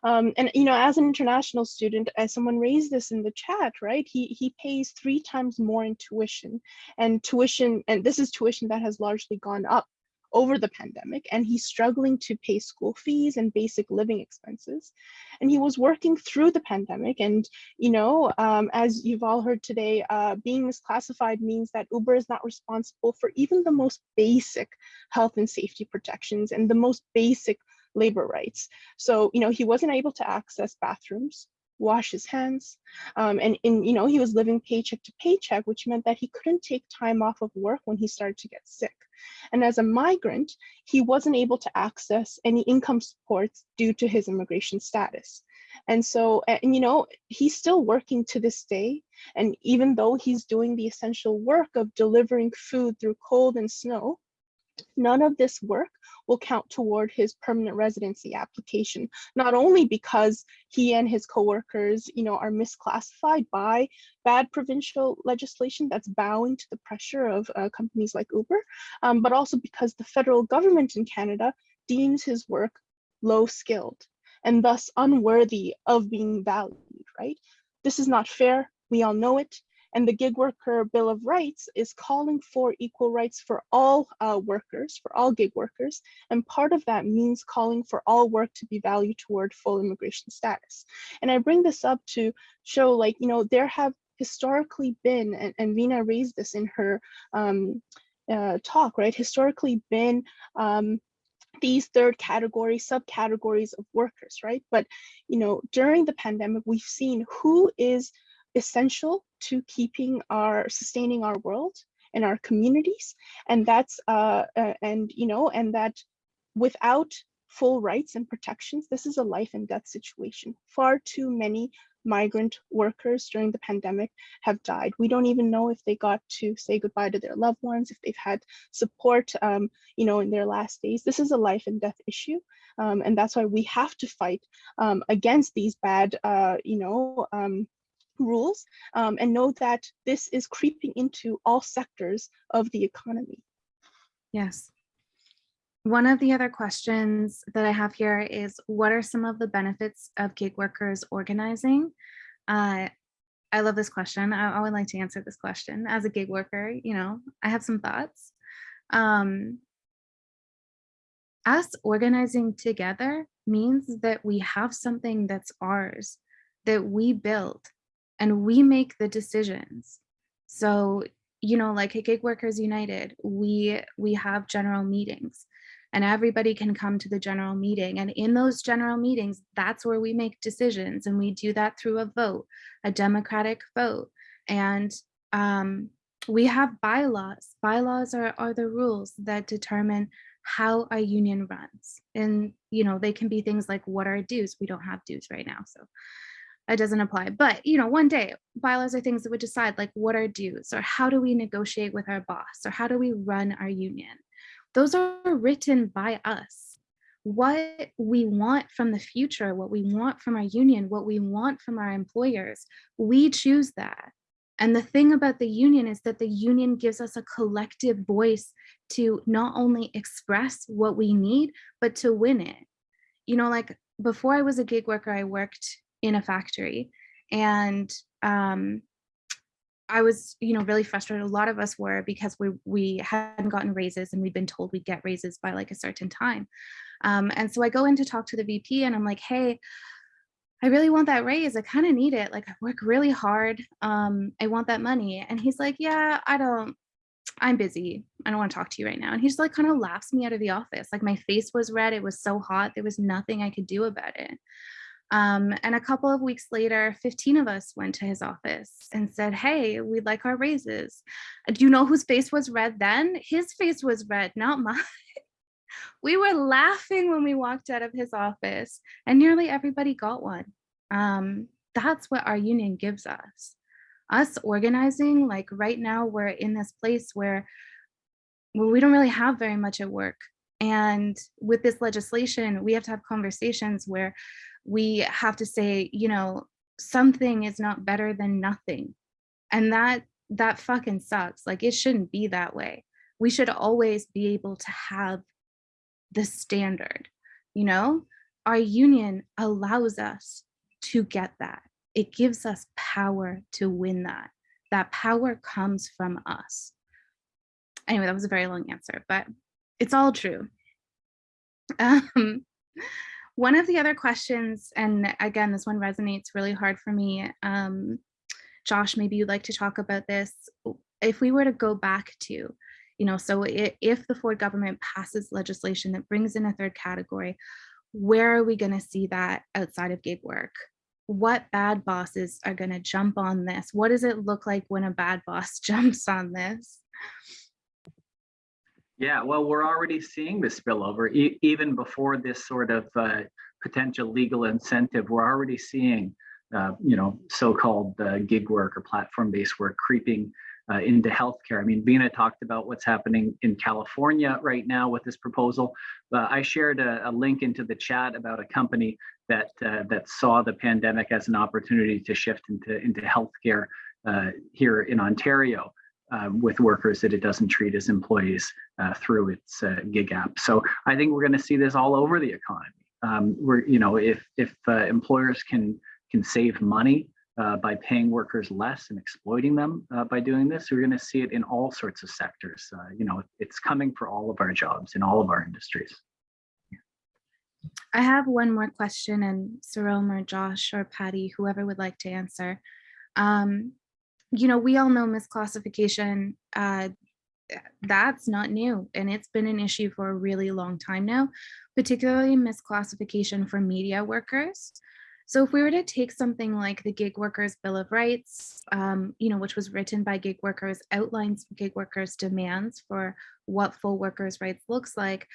Um, and you know as an international student as someone raised this in the chat right he he pays three times more in tuition. And tuition and this is tuition that has largely gone up over the pandemic and he's struggling to pay school fees and basic living expenses. And he was working through the pandemic and you know um, as you've all heard today uh, being misclassified means that uber is not responsible for even the most basic health and safety protections and the most basic labor rights. So you know he wasn't able to access bathrooms wash his hands. Um, and, and, you know, he was living paycheck to paycheck, which meant that he couldn't take time off of work when he started to get sick. And as a migrant, he wasn't able to access any income supports due to his immigration status. And so, and you know, he's still working to this day. And even though he's doing the essential work of delivering food through cold and snow, none of this work will count toward his permanent residency application, not only because he and his coworkers, you know, are misclassified by bad provincial legislation that's bowing to the pressure of uh, companies like Uber, um, but also because the federal government in Canada deems his work low skilled and thus unworthy of being valued, right? This is not fair. We all know it. And the Gig Worker Bill of Rights is calling for equal rights for all uh, workers, for all gig workers. And part of that means calling for all work to be valued toward full immigration status. And I bring this up to show like, you know, there have historically been, and, and Veena raised this in her um, uh, talk, right? Historically been um, these third category subcategories of workers, right? But, you know, during the pandemic, we've seen who is essential to keeping our sustaining our world and our communities and that's uh, uh and you know and that without full rights and protections this is a life and death situation far too many migrant workers during the pandemic have died. We don't even know if they got to say goodbye to their loved ones, if they've had support, um, you know, in their last days. This is a life and death issue. Um, and that's why we have to fight um, against these bad, uh, you know, um, rules um, and know that this is creeping into all sectors of the economy. Yes. One of the other questions that I have here is what are some of the benefits of gig workers organizing? Uh, I love this question. I, I, would like to answer this question as a gig worker. You know, I have some thoughts. Um, us organizing together means that we have something that's ours, that we built, and we make the decisions. So, you know, like at Gig Workers United, we we have general meetings and everybody can come to the general meeting. And in those general meetings, that's where we make decisions. And we do that through a vote, a democratic vote. And um, we have bylaws. Bylaws are, are the rules that determine how a union runs. And, you know, they can be things like what are dues? We don't have dues right now. So it doesn't apply. But you know, one day bylaws are things that would decide like what are dues or how do we negotiate with our boss or how do we run our union. Those are written by us. What we want from the future, what we want from our union, what we want from our employers, we choose that. And the thing about the union is that the union gives us a collective voice to not only express what we need, but to win it. You know, like before I was a gig worker, I worked in a factory and um, I was, you know, really frustrated. A lot of us were because we we hadn't gotten raises and we'd been told we'd get raises by like a certain time. Um, and so I go in to talk to the VP and I'm like, hey, I really want that raise. I kind of need it. Like I work really hard. Um, I want that money. And he's like, yeah, I don't, I'm busy. I don't want to talk to you right now. And he just like kind of laughs me out of the office. Like my face was red. It was so hot. There was nothing I could do about it. Um, and a couple of weeks later, 15 of us went to his office and said, hey, we'd like our raises. Do you know whose face was red then? His face was red, not mine. we were laughing when we walked out of his office and nearly everybody got one. Um, that's what our union gives us. Us organizing, like right now we're in this place where, where we don't really have very much at work. And with this legislation, we have to have conversations where we have to say, you know, something is not better than nothing. And that that fucking sucks. Like it shouldn't be that way. We should always be able to have the standard, you know? Our union allows us to get that. It gives us power to win that. That power comes from us. Anyway, that was a very long answer, but it's all true. Um, one of the other questions, and again, this one resonates really hard for me. Um, Josh, maybe you'd like to talk about this. If we were to go back to, you know, so if the Ford government passes legislation that brings in a third category, where are we going to see that outside of gig work? what bad bosses are going to jump on this? What does it look like when a bad boss jumps on this? Yeah, well, we're already seeing the spillover e- even before this sort of uh, potential legal incentive. We're already seeing, uh, you know, so-called uh, gig work or platform-based work creeping uh, into healthcare. I mean, Veena talked about what's happening in California right now with this proposal. I shared a, a, link into the chat about a company that uh, that saw the pandemic as an opportunity to shift into into healthcare uh, here in Ontario. Um, with workers that it doesn't treat as employees uh, through its uh, gig app. So I think we're going to see this all over the economy. Um, we're, you know, if if employers can can save money uh, by paying workers less and exploiting them uh, by doing this. We're going to see it in all sorts of sectors. Uh, you know, it's coming for all of our jobs in all of our industries. I have one more question and Cyril or Josh or Patty, whoever would like to answer. Um, you know, we all know misclassification, uh, that's not new and it's been an issue for a really long time now, particularly misclassification for media workers. So if we were to take something like the Gig Workers Bill of Rights, um, you know, which was written by gig workers, outlines gig workers' demands for what full workers' rights looks like,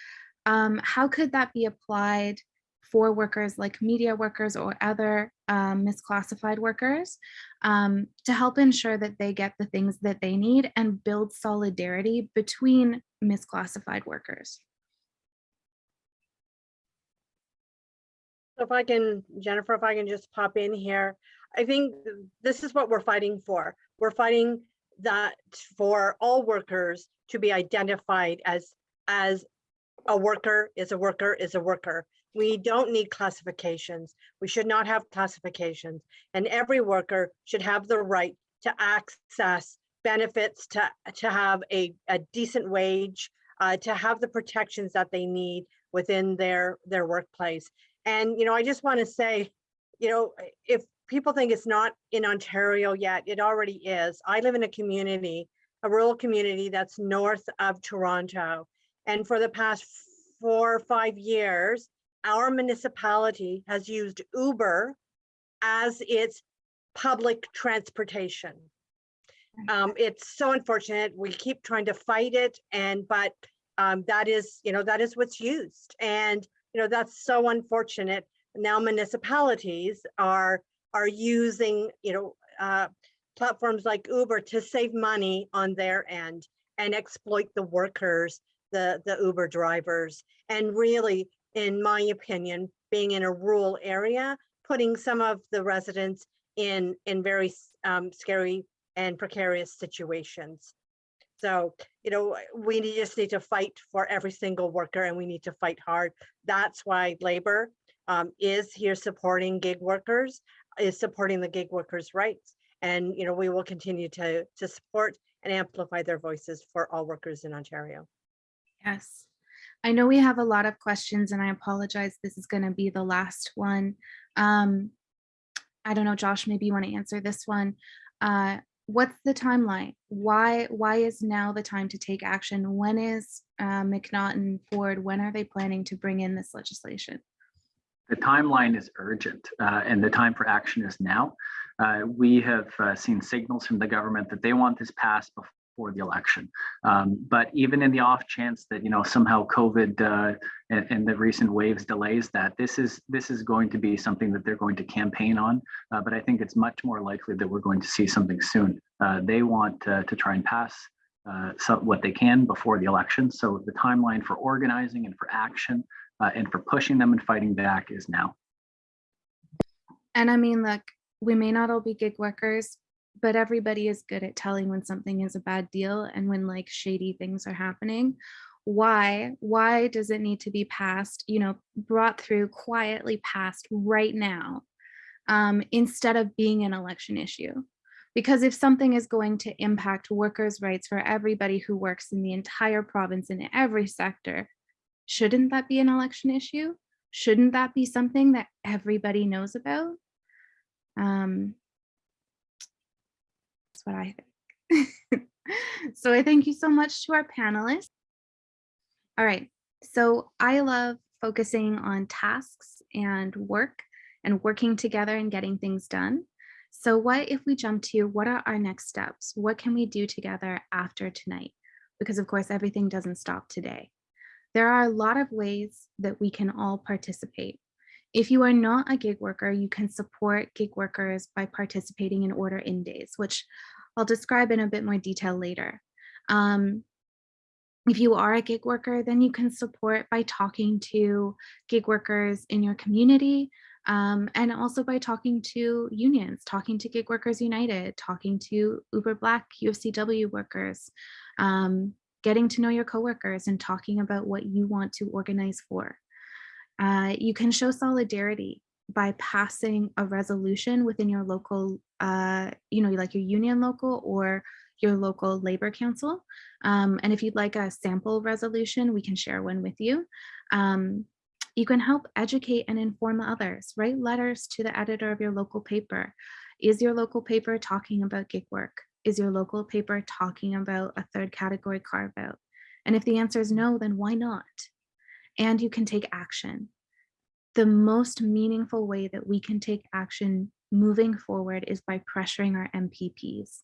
um, how could that be applied for workers like media workers or other um, misclassified workers um, to help ensure that they get the things that they need and build solidarity between misclassified workers. So if I can, Jennifer, if I can just pop in here, I think this is what we're fighting for. We're fighting that for all workers to be identified as as a worker is a worker is a worker we don't need classifications. We should not have classifications. And every worker should have the right to access benefits, to, to have a, a decent wage, uh, to have the protections that they need within their, their workplace. And, you know, I just want to say, you know, if people think it's not in Ontario yet, it already is. I live in a community, a rural community that's north of Toronto. And for the past four or five years, our municipality has used Uber as its public transportation. Um, it's so unfortunate. We keep trying to fight it and but um, that is, you know, that is what's used. And, you know, that's so unfortunate. Now municipalities are are using, you know, uh, platforms like Uber to save money on their end and exploit the workers, the, the Uber drivers, and really in my opinion, being in a rural area, putting some of the residents in, in very um, scary and precarious situations. So, you know, we just need to fight for every single worker and we need to fight hard. That's why labor um, is here supporting gig workers, is supporting the gig workers' rights. And, you know, we will continue to, to support and amplify their voices for all workers in Ontario. Yes. I know we have a lot of questions and I apologize. This is going to be the last one. Um, I don't know, Josh, maybe you want to answer this one. Uh, what's the timeline? Why, why is now the time to take action? When is uh, McNaughton Ford, when are they planning to bring in this legislation? The timeline is urgent uh, and the time for action is now. Uh, we have uh, seen signals from the government that they want this passed before for the election. Um, but even in the off chance that you know somehow COVID uh, and, and, the recent waves delays that, this is this is going to be something that they're going to campaign on. Uh, but I think it's much more likely that we're going to see something soon. Uh, they want to try and pass uh, what they can before the election. So the timeline for organizing and for action uh, and for pushing them and fighting back is now. And I mean, look, we may not all be gig workers, but everybody is good at telling when something is a bad deal and when like shady things are happening. Why? Why does it need to be passed you know brought through quietly passed right now um, instead of being an election issue? Because if something is going to impact workers rights for everybody who works in the entire province in every sector shouldn't that be an election issue? Shouldn't that be something that everybody knows about? Um, what I think. so I thank you so much to our panelists. All right, so I love focusing on tasks and work and working together and getting things done. So what if we jump to what are our next steps? What can we do together after tonight? Because of course, everything doesn't stop today. There are a lot of ways that we can all participate. If you are not a gig worker, you can support gig workers by participating in order in days, which I'll describe in a bit more detail later. Um, if you are a gig worker, then you can support by talking to gig workers in your community um, and also by talking to unions, talking to Gig Workers United, talking to Uber Black UFCW workers, um, getting to know your coworkers and talking about what you want to organize for. Uh, you can show solidarity by passing a resolution within your local, uh, you know, like your union local or your local labor council. Um, and if you'd like a sample resolution, we can share one with you. Um, you can help educate and inform others, write letters to the editor of your local paper. Is your local paper talking about gig work? Is your local paper talking about a third category carve out? And if the answer is no, then why not? And you can take action. The most meaningful way that we can take action moving forward is by pressuring our MPPs.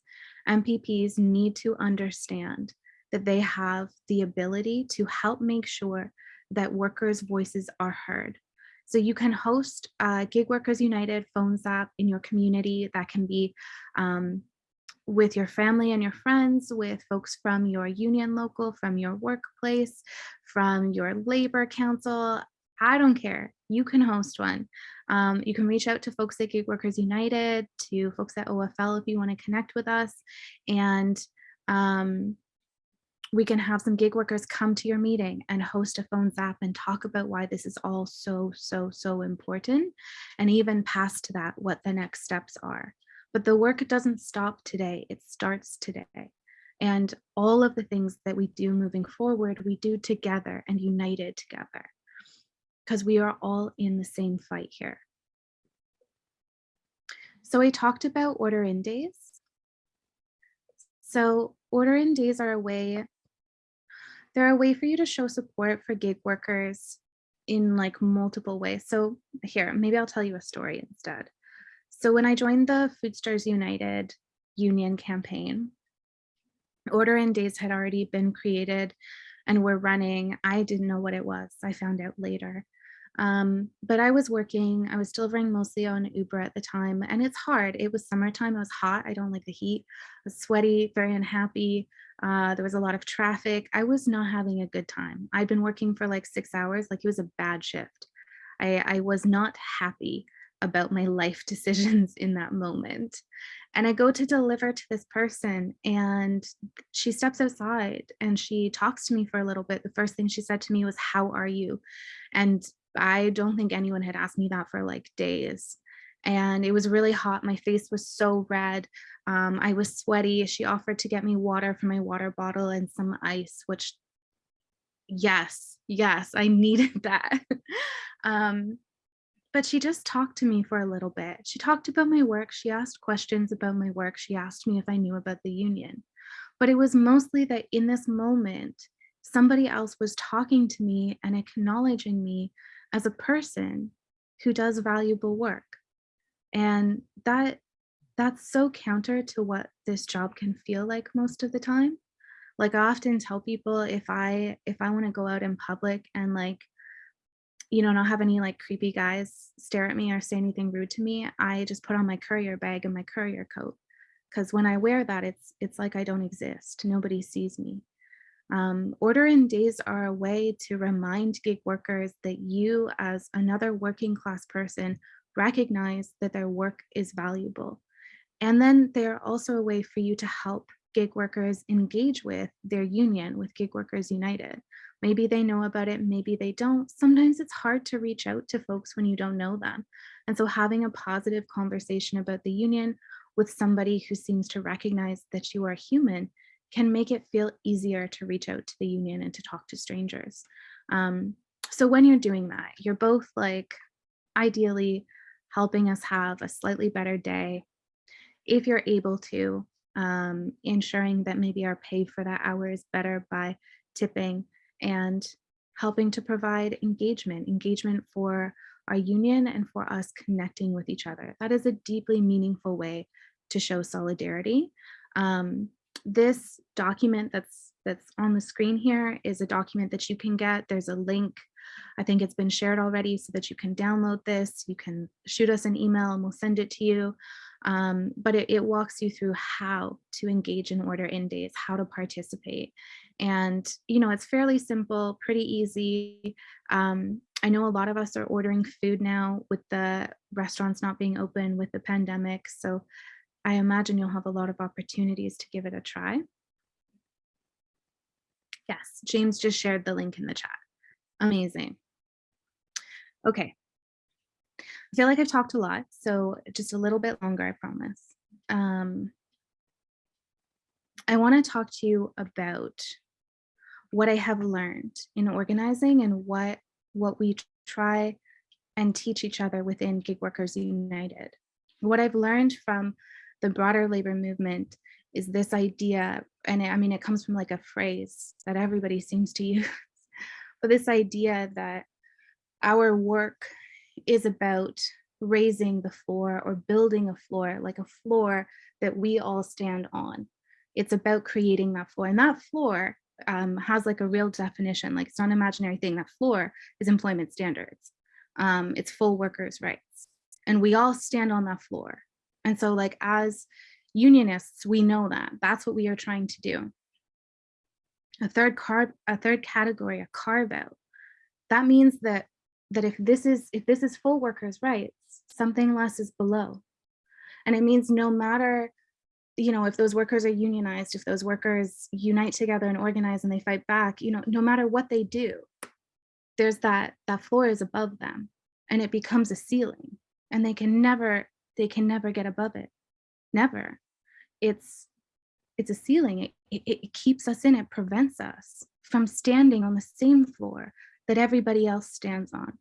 MPPs need to understand that they have the ability to help make sure that workers' voices are heard. So you can host uh, Gig Workers United phone zap in your community that can be um, with your family and your friends, with folks from your union local, from your workplace, from your labor council. I don't care. You can host one. Um, you can reach out to folks at Gig Workers United, to folks at OFL if you want to connect with us. And um, we can have some gig workers come to your meeting and host a phone zap and talk about why this is all so, so, so important. And even past that, what the next steps are. But the work doesn't stop today, it starts today. And all of the things that we do moving forward, we do together and united together because we are all in the same fight here. So I talked about order in days. So order in days are a way they're a way for you to show support for gig workers in like multiple ways. So here, maybe I'll tell you a story instead. So when I joined the Foodsters United union campaign, order in days had already been created and were running. I didn't know what it was. I found out later. Um, but I was working, I was delivering mostly on Uber at the time, and it's hard. It was summertime, it was hot. I don't like the heat. I was sweaty, very unhappy. Uh, there was a lot of traffic. I was not having a good time. I'd been working for like six hours, like it was a bad shift. I, I was not happy about my life decisions in that moment. And I go to deliver to this person and she steps outside and she talks to me for a little bit. The first thing she said to me was, how are you? And I don't think anyone had asked me that for like days. And it was really hot. My face was so red. Um, I was sweaty. She offered to get me water from my water bottle and some ice, which yes, yes, I needed that. um, but she just talked to me for a little bit. She talked about my work. She asked questions about my work. She asked me if I knew about the union. But it was mostly that in this moment, somebody else was talking to me and acknowledging me as a person who does valuable work. And that that's so counter to what this job can feel like most of the time. Like I often tell people if I if I want to go out in public and like, you know, not have any like creepy guys stare at me or say anything rude to me, I just put on my courier bag and my courier coat. Because when I wear that, it's it's like I don't exist. Nobody sees me. Um, order in days are a way to remind gig workers that you as another working class person recognize that their work is valuable and then they're also a way for you to help gig workers engage with their union, with Gig Workers United. Maybe they know about it, maybe they don't. Sometimes it's hard to reach out to folks when you don't know them. And so having a positive conversation about the union with somebody who seems to recognize that you are human can make it feel easier to reach out to the union and to talk to strangers. Um, so when you're doing that, you're both like ideally helping us have a slightly better day, if you're able to, um, ensuring that maybe our pay for that hour is better by tipping and helping to provide engagement, engagement for our union and for us connecting with each other. That is a deeply meaningful way to show solidarity. Um, this document that's that's on the screen here is a document that you can get. There's a link. I think it's been shared already so that you can download this. You can shoot us an email and we'll send it to you. Um, but it, it walks you through how to engage in order in days, how to participate. And, you know, it's fairly simple, pretty easy. Um, I know a lot of us are ordering food now with the restaurants not being open with the pandemic. So I imagine you'll have a lot of opportunities to give it a try. Yes, James just shared the link in the chat. Amazing. Okay. I feel like I've talked a lot, so just a little bit longer, I promise. Um, I want to talk to you about what I have learned in organizing and what what we try and teach each other within Gig Workers United. What I've learned from the broader labor movement is this idea, and I mean, it comes from like a phrase that everybody seems to use, but this idea that our work is about raising the floor or building a floor, like a floor that we all stand on. It's about creating that floor and that floor um, has like a real definition, like it's not an imaginary thing. That floor is employment standards. Um, it's full workers' rights. And we all stand on that floor. And so like as unionists, we know that that's what we are trying to do. A third carve, a third category, a carve out. That means that that if this is if this is full workers' rights, something less is below. And it means no matter you know, if those workers are unionized, if those workers unite together and organize and they fight back, you know, no matter what they do, there's that that floor is above them and it becomes a ceiling and they can never they can never get above it. Never. It's it's a ceiling. It, it, it keeps us in, it prevents us from standing on the same floor that everybody else stands on.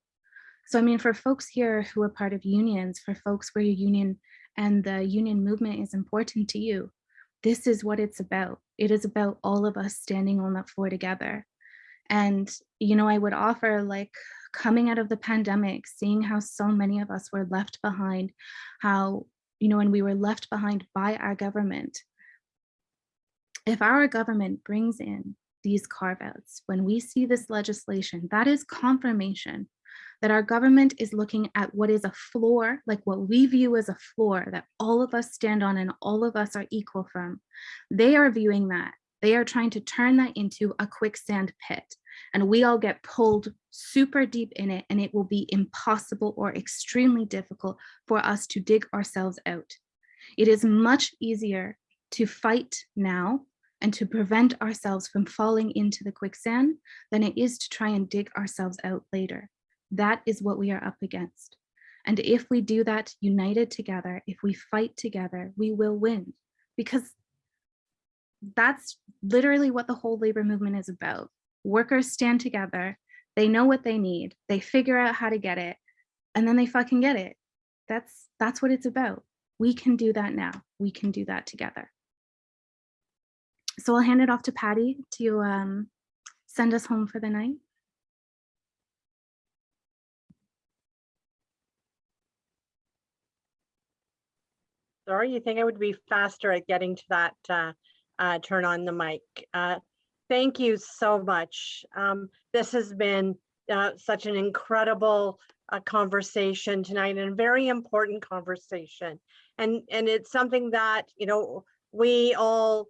So I mean, for folks here who are part of unions, for folks where your union and the union movement is important to you, this is what it's about. It is about all of us standing on that floor together. And, you know, I would offer like coming out of the pandemic, seeing how so many of us were left behind, how, you know, and we were left behind by our government. If our government brings in these carve outs, when we see this legislation, that is confirmation that our government is looking at what is a floor, like what we view as a floor that all of us stand on and all of us are equal from. They are viewing that. They are trying to turn that into a quicksand pit and we all get pulled super deep in it and it will be impossible or extremely difficult for us to dig ourselves out. It is much easier to fight now and to prevent ourselves from falling into the quicksand than it is to try and dig ourselves out later. That is what we are up against. And if we do that united together, if we fight together, we will win because that's literally what the whole labor movement is about. Workers stand together, they know what they need, they figure out how to get it, and then they fucking get it. That's that's what it's about. We can do that now. We can do that together. So I'll hand it off to Patty to um, send us home for the night. Sorry, you think I would be faster at getting to that, uh, uh, turn on the mic. Uh, thank you so much. Um, this has been, uh, such an incredible, uh, conversation tonight and a very important conversation. And, and it's something that, you know, we all,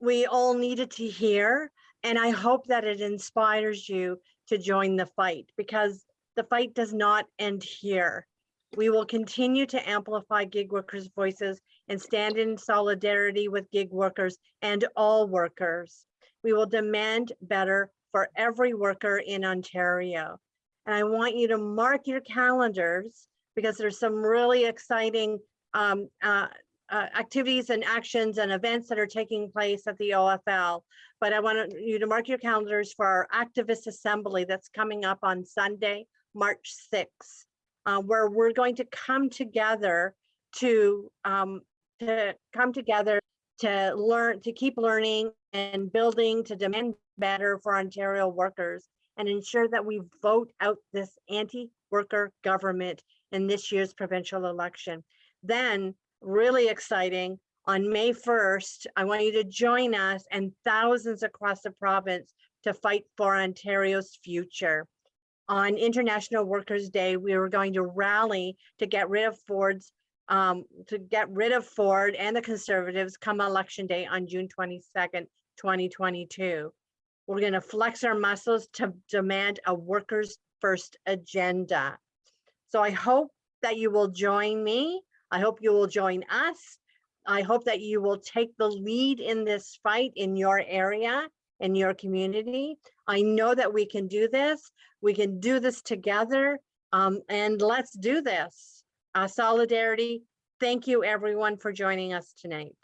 we all needed to hear. And I hope that it inspires you to join the fight because the fight does not end here. We will continue to amplify gig workers' voices and stand in solidarity with gig workers and all workers. We will demand better for every worker in Ontario. And I want you to mark your calendars because there's some really exciting um, uh, uh, activities and actions and events that are taking place at the OFL. But I want you to mark your calendars for our activist assembly that's coming up on Sunday, March 6th uh, where we're going to come together to um, to come together to learn to keep learning and building to demand better for Ontario workers and ensure that we vote out this anti worker government in this year's provincial election. Then, really exciting, on May 1st, I want you to join us and thousands across the province to fight for Ontario's future. On International Workers' Day, we were going to rally to get rid of Ford's, um, to get rid of Ford and the Conservatives come election day on June 22nd, 2022. We're going to flex our muscles to demand a workers' first agenda. So I hope that you will join me. I hope you will join us. I hope that you will take the lead in this fight in your area, in your community. I know that we can do this. We can do this together. Um, and let's do this. Uh, solidarity. Thank you everyone for joining us tonight.